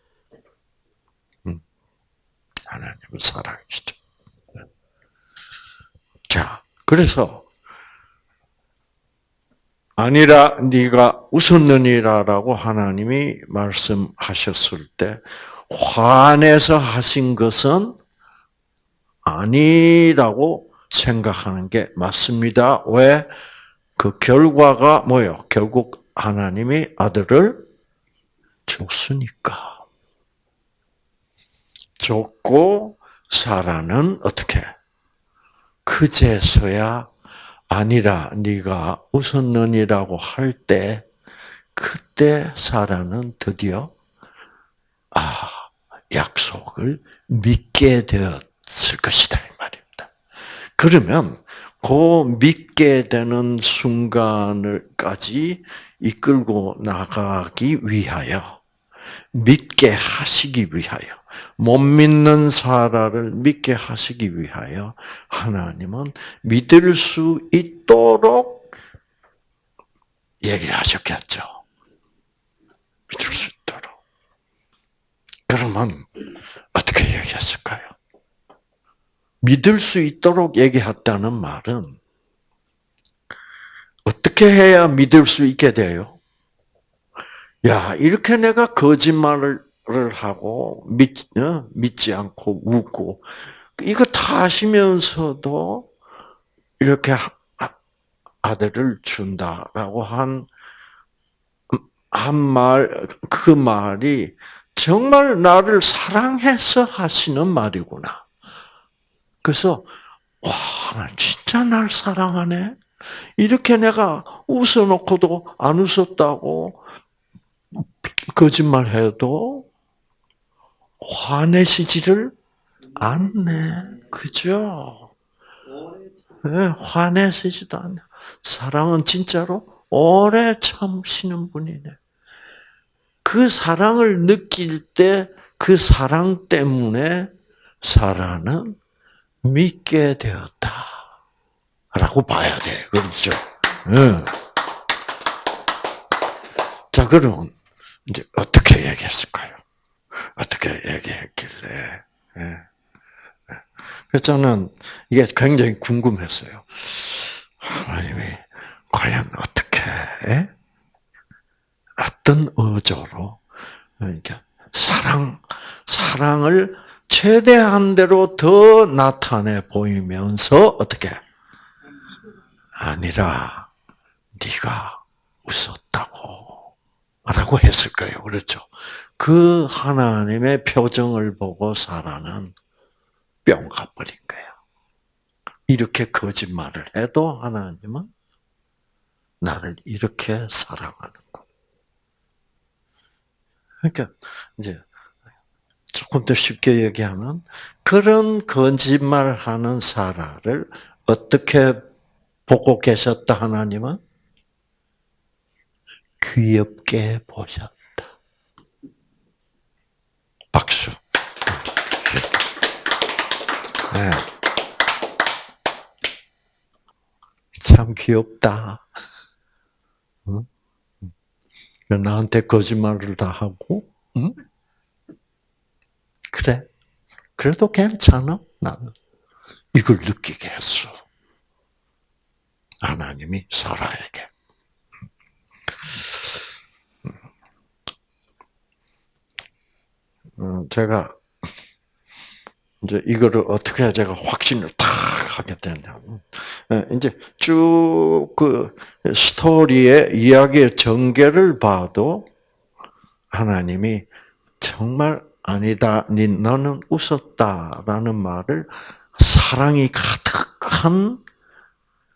하나님은 사랑이시다. 자, 그래서 아니라 네가 웃었느니라라고 하나님이 말씀하셨을 때 화내서 하신 것은 아니라고 생각하는 게 맞습니다. 왜? 그 결과가 뭐요? 결국 하나님이 아들을 줬으니까. 줬고 사라는 어떻게? 그제서야 아니라 네가 웃었느니라고 할 때 그때 사라는 드디어 아 약속을 믿게 되었을 것이다 이 말입니다. 그러면 그 믿게 되는 순간을까지 이끌고 나가기 위하여 믿게 하시기 위하여 못 믿는 사라를 믿게 하시기 위하여 하나님은 믿을 수 있도록 얘기하셨겠죠. 믿을 수 있도록. 그러면 어떻게 얘기했을까요? 믿을 수 있도록 얘기했다는 말은 어떻게 해야 믿을 수 있게 돼요? 야, 이렇게 내가 거짓말을 하고 믿, 어? 믿지 않고 웃고 이거 다 하시면서도 이렇게 아들을 준다라고 한 한 말, 그 말이 정말 나를 사랑해서 하시는 말이구나. 그래서, 와, 진짜 날 사랑하네? 이렇게 내가 웃어놓고도 안 웃었다고 거짓말 해도 화내시지를 않네. 그죠? 네, 화내시지도 않네. 사랑은 진짜로 오래 참으시는 분이네. 그 사랑을 느낄 때 그 사랑 때문에 사라는 믿게 되었다. 라고 봐야 돼. 그렇죠? 네. 자, 그러면 이제 어떻게 얘기했을까요? 어떻게 얘기했길래? 예. 그래서 저는 이게 굉장히 궁금했어요. 하나님이 과연 어떻게 예? 어떤 어조로 그러니까 사랑 사랑을 최대한 대로 더 나타내 보이면서 어떻게 아니라 네가 웃었다고 라고 했을 거예요. 그렇죠? 그 하나님의 표정을 보고 사라는 뿅 가버린 거예요. 이렇게 거짓말을 해도 하나님은 나를 이렇게 사랑하는 거. 그러니까 이제 조금 더 쉽게 얘기하면 그런 거짓말하는 사라를 어떻게 보고 계셨다 하나님은 귀엽게 보셨다. 박수. 네. 참 귀엽다. 응? 나한테 거짓말을 다 하고, 응? 그래. 그래도 괜찮아, 나는. 이걸 느끼게 했어. 하나님이 살아에게. 음, 제가 이제 이거를 어떻게 제가 확신을 탁 하게 됐냐면 예, 이제 쭉 그 스토리의 이야기의 전개를 봐도 하나님이 정말 아니다, 너는 웃었다라는 말을 사랑이 가득한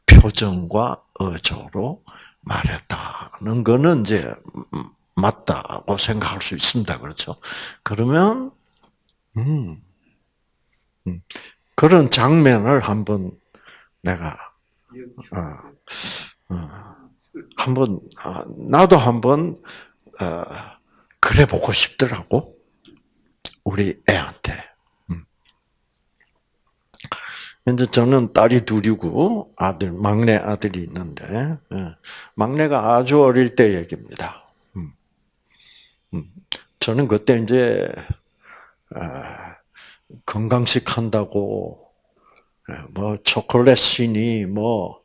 표정과 어조로 말했다는 거는 이제 맞다고 생각할 수 있습니다. 그렇죠? 그러면 음, 음, 그런 장면을 한번 내가 어, 어, 한번 어, 나도 한번 어, 그래 보고 싶더라고 우리 애한테. 음. 이제 저는 딸이 둘이고 아들 막내 아들이 있는데 예, 막내가 아주 어릴 때 얘기입니다. 음. 음. 저는 그때 이제 아, 건강식 한다고 예, 뭐 초콜릿이니 뭐뭐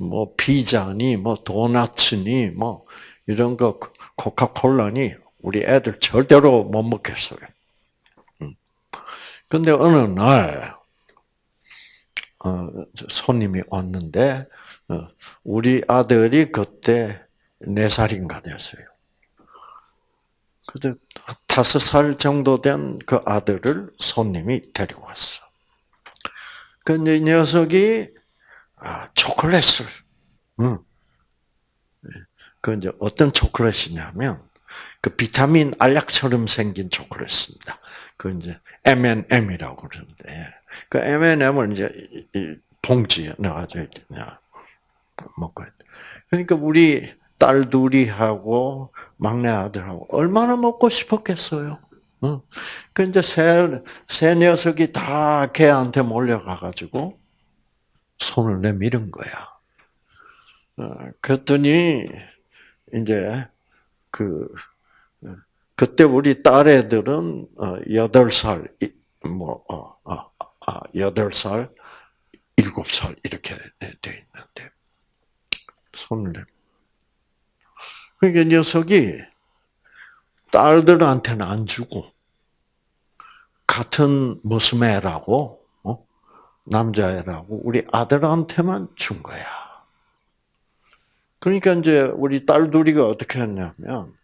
뭐 피자니 뭐 도나츠니 뭐 이런 거 코카콜라니 우리 애들 절대로 못 먹겠어요. 음. 근데 어느 날 어, 손님이 왔는데 어, 우리 아들이 그때 네 살인가 됐어요. 근데 다섯 살 정도 된 그 아들을 손님이 데리고 왔어. 근데 이 녀석이 아, 초콜릿을, 응. 그 이제 어떤 초콜릿이냐면 그 비타민 알약처럼 생긴 초콜릿입니다. 그 이제 M&M이라고 그러는데 그 M&M을 이제 봉지에 넣어가지고 먹고 그러니까 우리 딸 둘이하고 막내 아들하고 얼마나 먹고 싶었겠어요. 응. 그 이제 새, 새 녀석이 다 걔한테 몰려가가지고 손을 내밀은 거야. 어, 그랬더니 이제 그 그때 우리 딸애들은 어, 여덟 살, 뭐, 어, 여덟 살, 일곱 살 이렇게 돼 있는데 손을 내. 그러니까 녀석이 딸들한테는 안 주고 같은 모스매라고 어? 남자애라고 우리 아들한테만 준 거야. 그러니까 이제 우리 딸 둘이가 어떻게 했냐면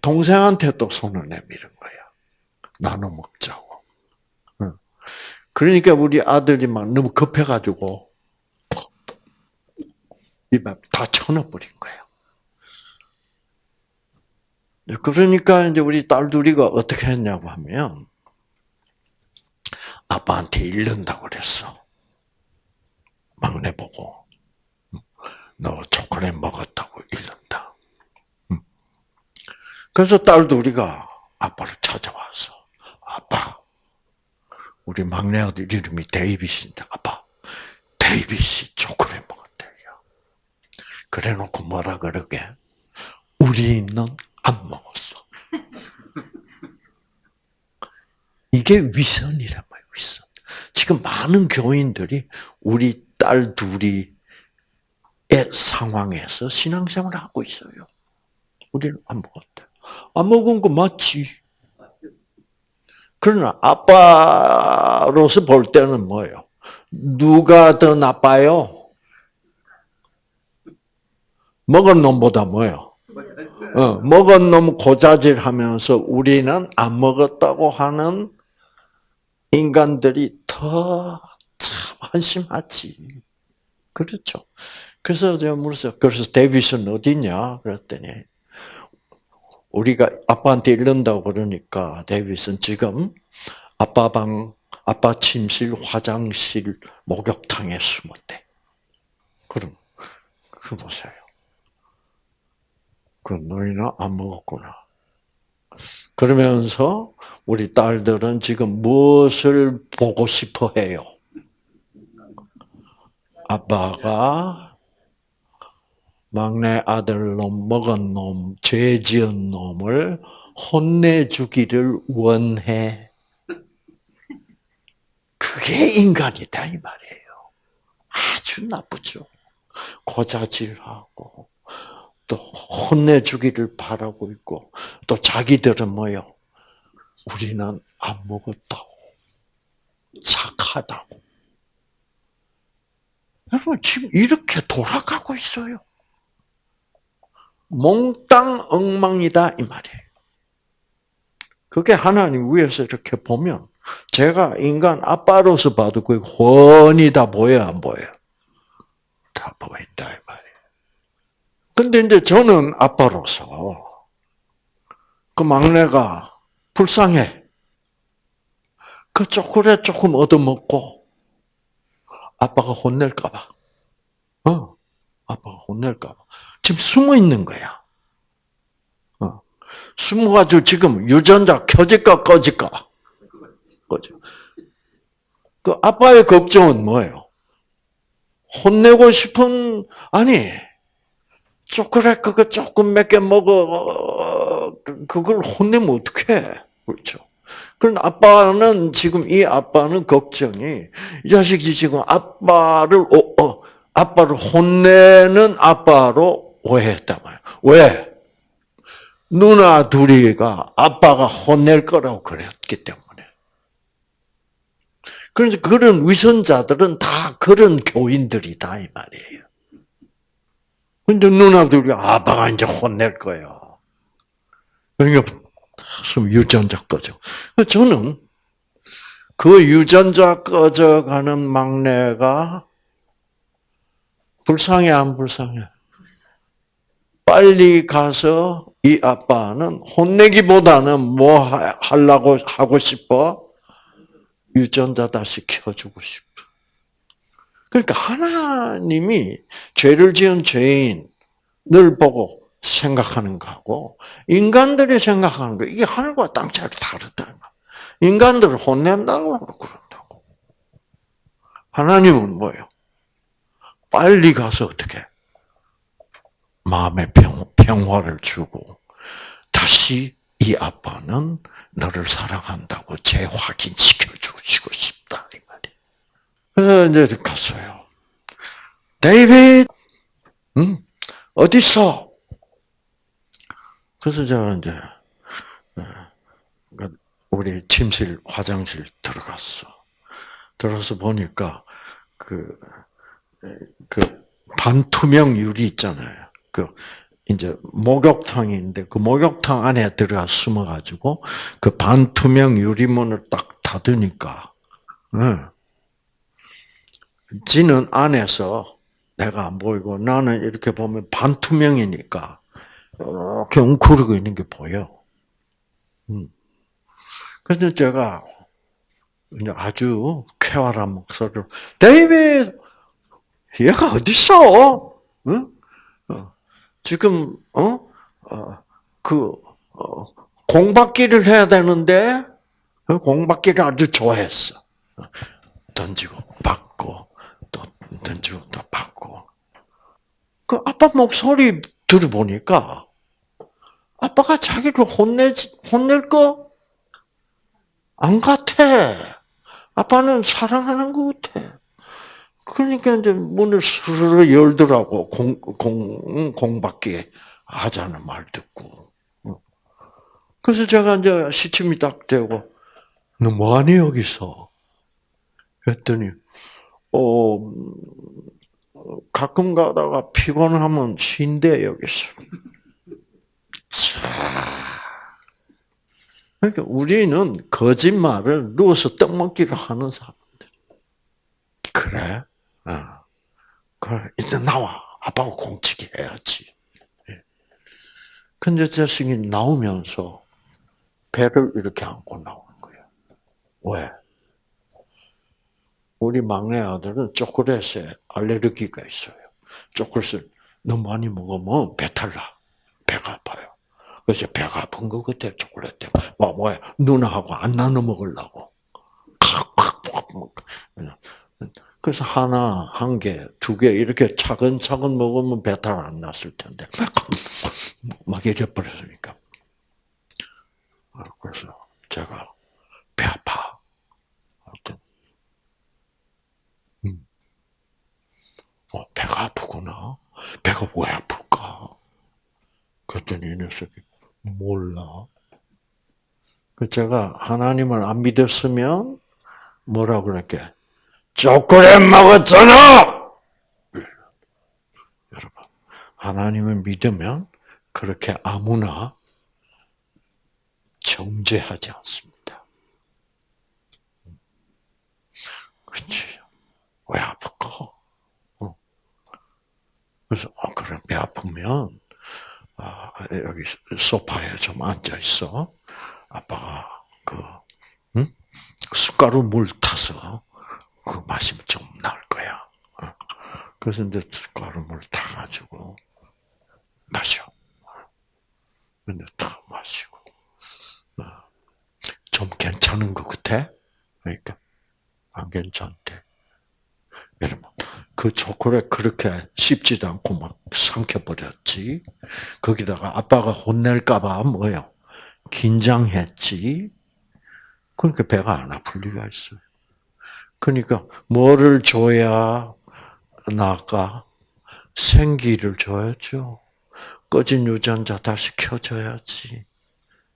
동생한테 또 손을 내밀은 거야. 나눠 먹자고. 그러니까 우리 아들이 막 너무 급해가지고 입에 다 쳐넣어버린 거예요. 그러니까 이제 우리 딸 둘이가 어떻게 했냐고 하면 아빠한테 잃는다고 그랬어. 막내 보고 너 초콜릿 먹었다고 잃는다. 그래서 딸 둘이가 아빠를 찾아와서 아빠 우리 막내 아들 이름이 데이빗인데 아빠 데이빗이 초콜릿 먹었대요. 그래놓고 뭐라 그러게 우리는 안 먹었어. 이게 위선이란 말이에요, 위선. 지금 많은 교인들이 우리 딸 둘이 의 상황에서 신앙생활을 하고 있어요. 우리는 안 먹었대. 안 먹은 거 맞지? 그러나 아빠로서 볼 때는 뭐예요? 누가 더 나빠요? 먹은 놈보다 뭐예요? 어, 먹은 놈 고자질 하면서 우리는 안 먹었다고 하는 인간들이 더 참 한심하지. 그렇죠. 그래서 제가 물었어요. 그래서 데이비슨 어디냐? 그랬더니 우리가 아빠한테 이른다고 그러니까 데이비슨 지금 아빠 방, 아빠 침실, 화장실, 목욕탕에 숨었대. 그럼 그 보세요. 그 너희는 안 먹었구나. 그러면서 우리 딸들은 지금 무엇을 보고 싶어 해요? 아빠가 막내 아들 놈, 먹은 놈, 죄 지은 놈을 혼내주기를 원해. 그게 인간이다, 이 말이에요. 아주 나쁘죠. 고자질하고, 또 혼내주기를 바라고 있고, 또 자기들은 뭐요? 우리는 안 먹었다고. 착하다고. 여러분, 지금 이렇게 돌아가고 있어요. 몽땅 엉망이다, 이 말이에요. 그게 하나님 위에서 이렇게 보면, 제가 인간 아빠로서 봐도 그 훤히 다 보여, 안 보여? 다 보인다, 이 말이에요. 근데 이제 저는 아빠로서, 그 막내가 불쌍해. 그 초콜릿 조금 얻어먹고, 아빠가 혼낼까봐. 어, 아빠가 혼낼까봐. 지금 숨어 있는 거야. 어. 숨어가지고 지금 유전자 켜질까 꺼질까? 꺼져. 그 아빠의 걱정은 뭐예요? 혼내고 싶은, 아니, 초콜릿 그거 조금 몇 개 먹어, 그걸 혼내면 어떡해. 그렇죠. 그런 아빠는 지금 이 아빠는 걱정이 이 자식이 지금 아빠를 어, 어, 아빠를 혼내는 아빠로 오해했단 말이야. 왜? 누나 둘이가 아빠가 혼낼 거라고 그랬기 때문에. 그래서 그런 위선자들은 다 그런 교인들이다 이 말이에요. 근데 누나들이 아빠가 이제 혼낼 거야. 그러니까 유전자 꺼져. 저는 그 유전자 꺼져가는 막내가 불쌍해 안 불쌍해? 빨리 가서 이 아빠는 혼내기보다는 뭐 하려고 하고 싶어? 유전자 다시 켜주고 싶어. 그러니까 하나님이 죄를 지은 죄인을 보고 생각하는 거하고 인간들이 생각하는 거 이게 하늘과 땅 차이 다르다. 인간들을 혼낸다고 그런다고. 하나님은 뭐예요? 빨리 가서 어떻게 마음의 평, 평화를 주고 다시 이 아빠는 너를 사랑한다고 재확인시켜 주시고 싶다 이 말이. 이제 갔어요. 데이빗, 응? 어디 있어? 그래서 제가 이제 어, 그 우리 침실 화장실 들어갔어. 들어서 보니까 그, 그 반투명 유리 있잖아요. 그 이제 목욕탕인데 그 목욕탕 안에 들어가 숨어가지고 그 반투명 유리문을 딱 닫으니까, 응. 지는 안에서 내가 안 보이고 나는 이렇게 보면 반투명이니까 이렇게 웅크리고 있는 게 보여. 음. 그래서 제가 아주 쾌활한 목소리로 데이빗, 얘가 어디 있어? 응? 어. 지금 어? 어, 그 어, 공받기를 해야 되는데 그 공받기를 아주 좋아했어. 던지고 받고 또 받고. 그 아빠 목소리 들어보니까 아빠가 자기를 혼내 혼낼 거? 안 같아. 아빠는 사랑하는 것 같아. 그러니까 이제 문을 스르르 열더라고 공, 공, 공밖에 하자는 말 듣고. 그래서 제가 이제 시침이 딱 되고 너 뭐하니 여기서? 그랬더니 어 음, 가끔 가다가 피곤하면 쉰대 여기서. 차. 그러니까 우리는 거짓말을 누워서 떡 먹기를 하는 사람들. 그래? 아, 그래 이제 나와 아빠하고 공치기 해야지. 예. 근데 자식이 나오면서 배를 이렇게 안고 나오는 거야. 왜? 우리 막내 아들은 초콜릿에 알레르기가 있어요. 초콜릿을 너무 많이 먹으면 배탈 나. 배가 아파요. 그래서 배가 아픈 거 같아, 초콜릿 때문에. 뭐, 뭐야, 누나하고 안 나눠 먹으려고. 그래서 하나, 한 개, 두 개, 이렇게 차근차근 먹으면 배탈 안 났을 텐데. 막 이래버렸으니까. 그래서 제가 배 아파. 음. 어, 배가 아프구나. 배가 왜 아플까? 그랬더니 이 녀석이 몰라. 그 제가 하나님을 안 믿었으면 뭐라 그럴게? 초콜릿 먹었잖아! 여러분, 하나님을 믿으면 그렇게 아무나 정죄하지 않습니다. 그렇지. 왜 아플까? 어. 그래서, 아, 그래, 배 아프면, 아, 여기 소파에 좀 앉아 있어. 아빠가 그 응? 숟가루 물 타서 그 마시면 좀 나을 거야. 어. 그래서 이제 숟가루 물 타가지고 마셔. 근데 탁 마시고 어. 좀 괜찮은 것 같아? 그러니까 안 괜찮대. 여러분, 그 초콜릿 그렇게 씹지도 않고 막 삼켜버렸지. 거기다가 아빠가 혼낼까봐 뭐요? 긴장했지. 그러니까 배가 안 아플 리가 있어요. 그러니까 뭐를 줘야 나까? 생기를 줘야죠. 꺼진 유전자 다시 켜줘야지.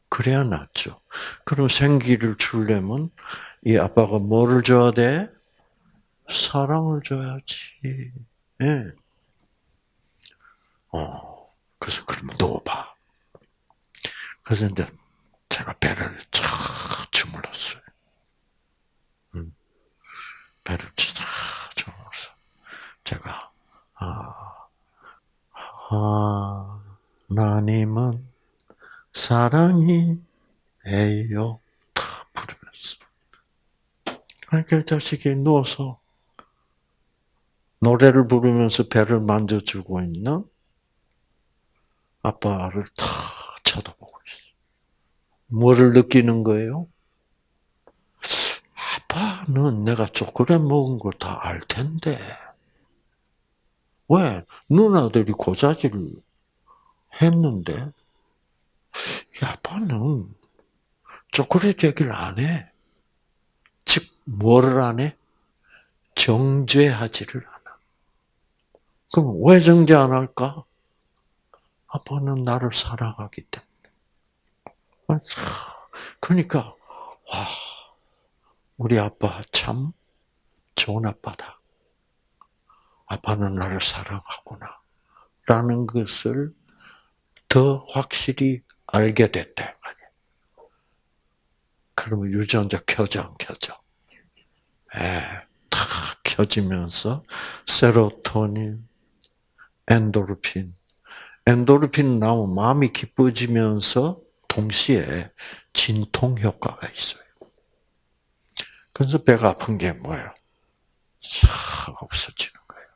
그래야 낫죠. 그럼 생기를 주려면 이 아빠가 뭐를 줘야 돼? 사랑을 줘야지. 예. 어, 그래서 그러면 누워봐. 그래서 이제 제가 배를 쫙 주물렀어요. 음. 배를 쫙 주물렀어. 제가, 아, 하나님은 사랑이 에요. 탁 부르면서. 그러니까 자식이 누워서 노래를 부르면서 배를 만져주고 있는 아빠를 탁 쳐다보고 있어. 뭐를 느끼는 거예요? 아빠는 내가 초콜릿 먹은 걸 다 알 텐데. 왜? 누나들이 고자질을 했는데, 아빠는 초콜릿 얘기를 안 해. 즉, 뭐를 안 해? 정죄하지를. 그럼 왜 정죄 안 할까? 아빠는 나를 사랑하기 때문에. 그러니까 와 우리 아빠 참 좋은 아빠다. 아빠는 나를 사랑하구나. 라는 것을 더 확실히 알게 됐다. 그러면 유전자 켜져 안 켜져? 예, 다 켜지면서 세로토닌, 엔도르핀. 엔도르핀 나오면 마음이 기뻐지면서 동시에 진통 효과가 있어요. 그래서 배가 아픈 게 뭐예요? 싹 없어지는 거예요.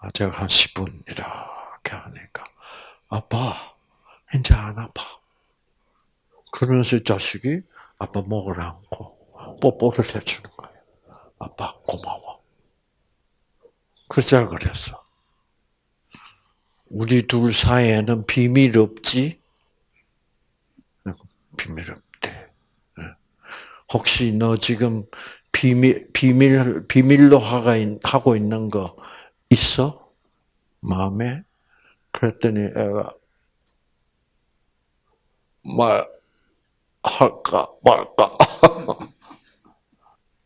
아, 제가 한 10분 이렇게 하니까 아빠 이제 안 아파. 그러면서 자식이 아빠 목을 안고 뽀뽀를 해주는 거예요. 아빠 고마워. 그자 그랬어. 우리 둘 사이에는 비밀 없지? 비밀 없대. 예. 혹시 너 지금 비밀, 비밀, 비밀로 하고 있는 거 있어? 마음에? 그랬더니 애가, 말, 할까, 말까.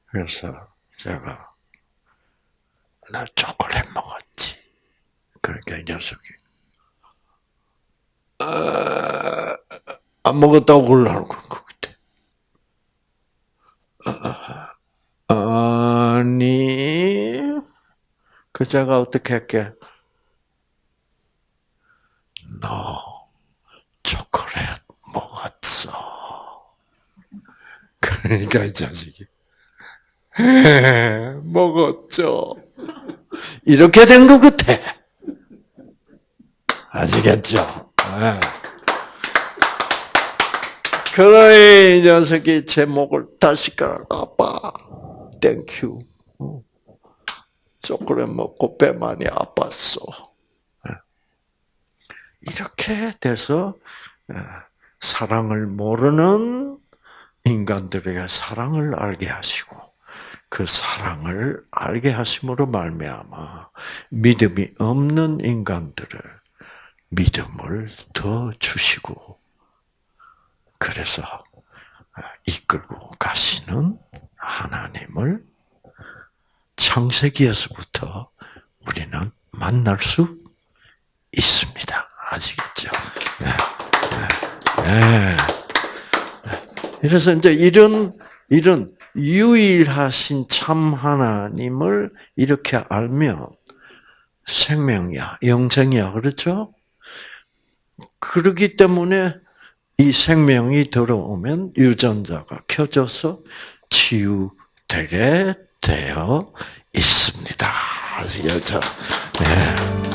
그래서 제가 나초콜릿 먹었지. 그러니까 이 녀석이 아, 안 먹었다고 그러려고 그때. 아니, 그 제가 어떻게 할게? 너 초콜릿 먹었어. 그러니까 이 자식이 "에, 먹었죠. 이렇게 된 것 같아. 아시겠죠? 예. 그러니 이 녀석이 제 목을 다시 깔아. 아빠, thank you. 어. 초콜릿 먹고 배 많이 아팠어. 예. 이렇게 돼서 예, 사랑을 모르는 인간들에게 사랑을 알게 하시고 그 사랑을 알게 하심으로 말미암아 믿음이 없는 인간들을 믿음을 더 주시고 그래서 이끌고 가시는 하나님을 창세기에서부터 우리는 만날 수 있습니다. 아시겠죠? 네. 네. 그래서 이제 이런 이런 유일하신 참 하나님을 이렇게 알면 생명이야, 영생이야, 그렇죠? 그러기 때문에 이 생명이 들어오면 유전자가 켜져서 치유되게 되어 있습니다. 아시겠죠? 네.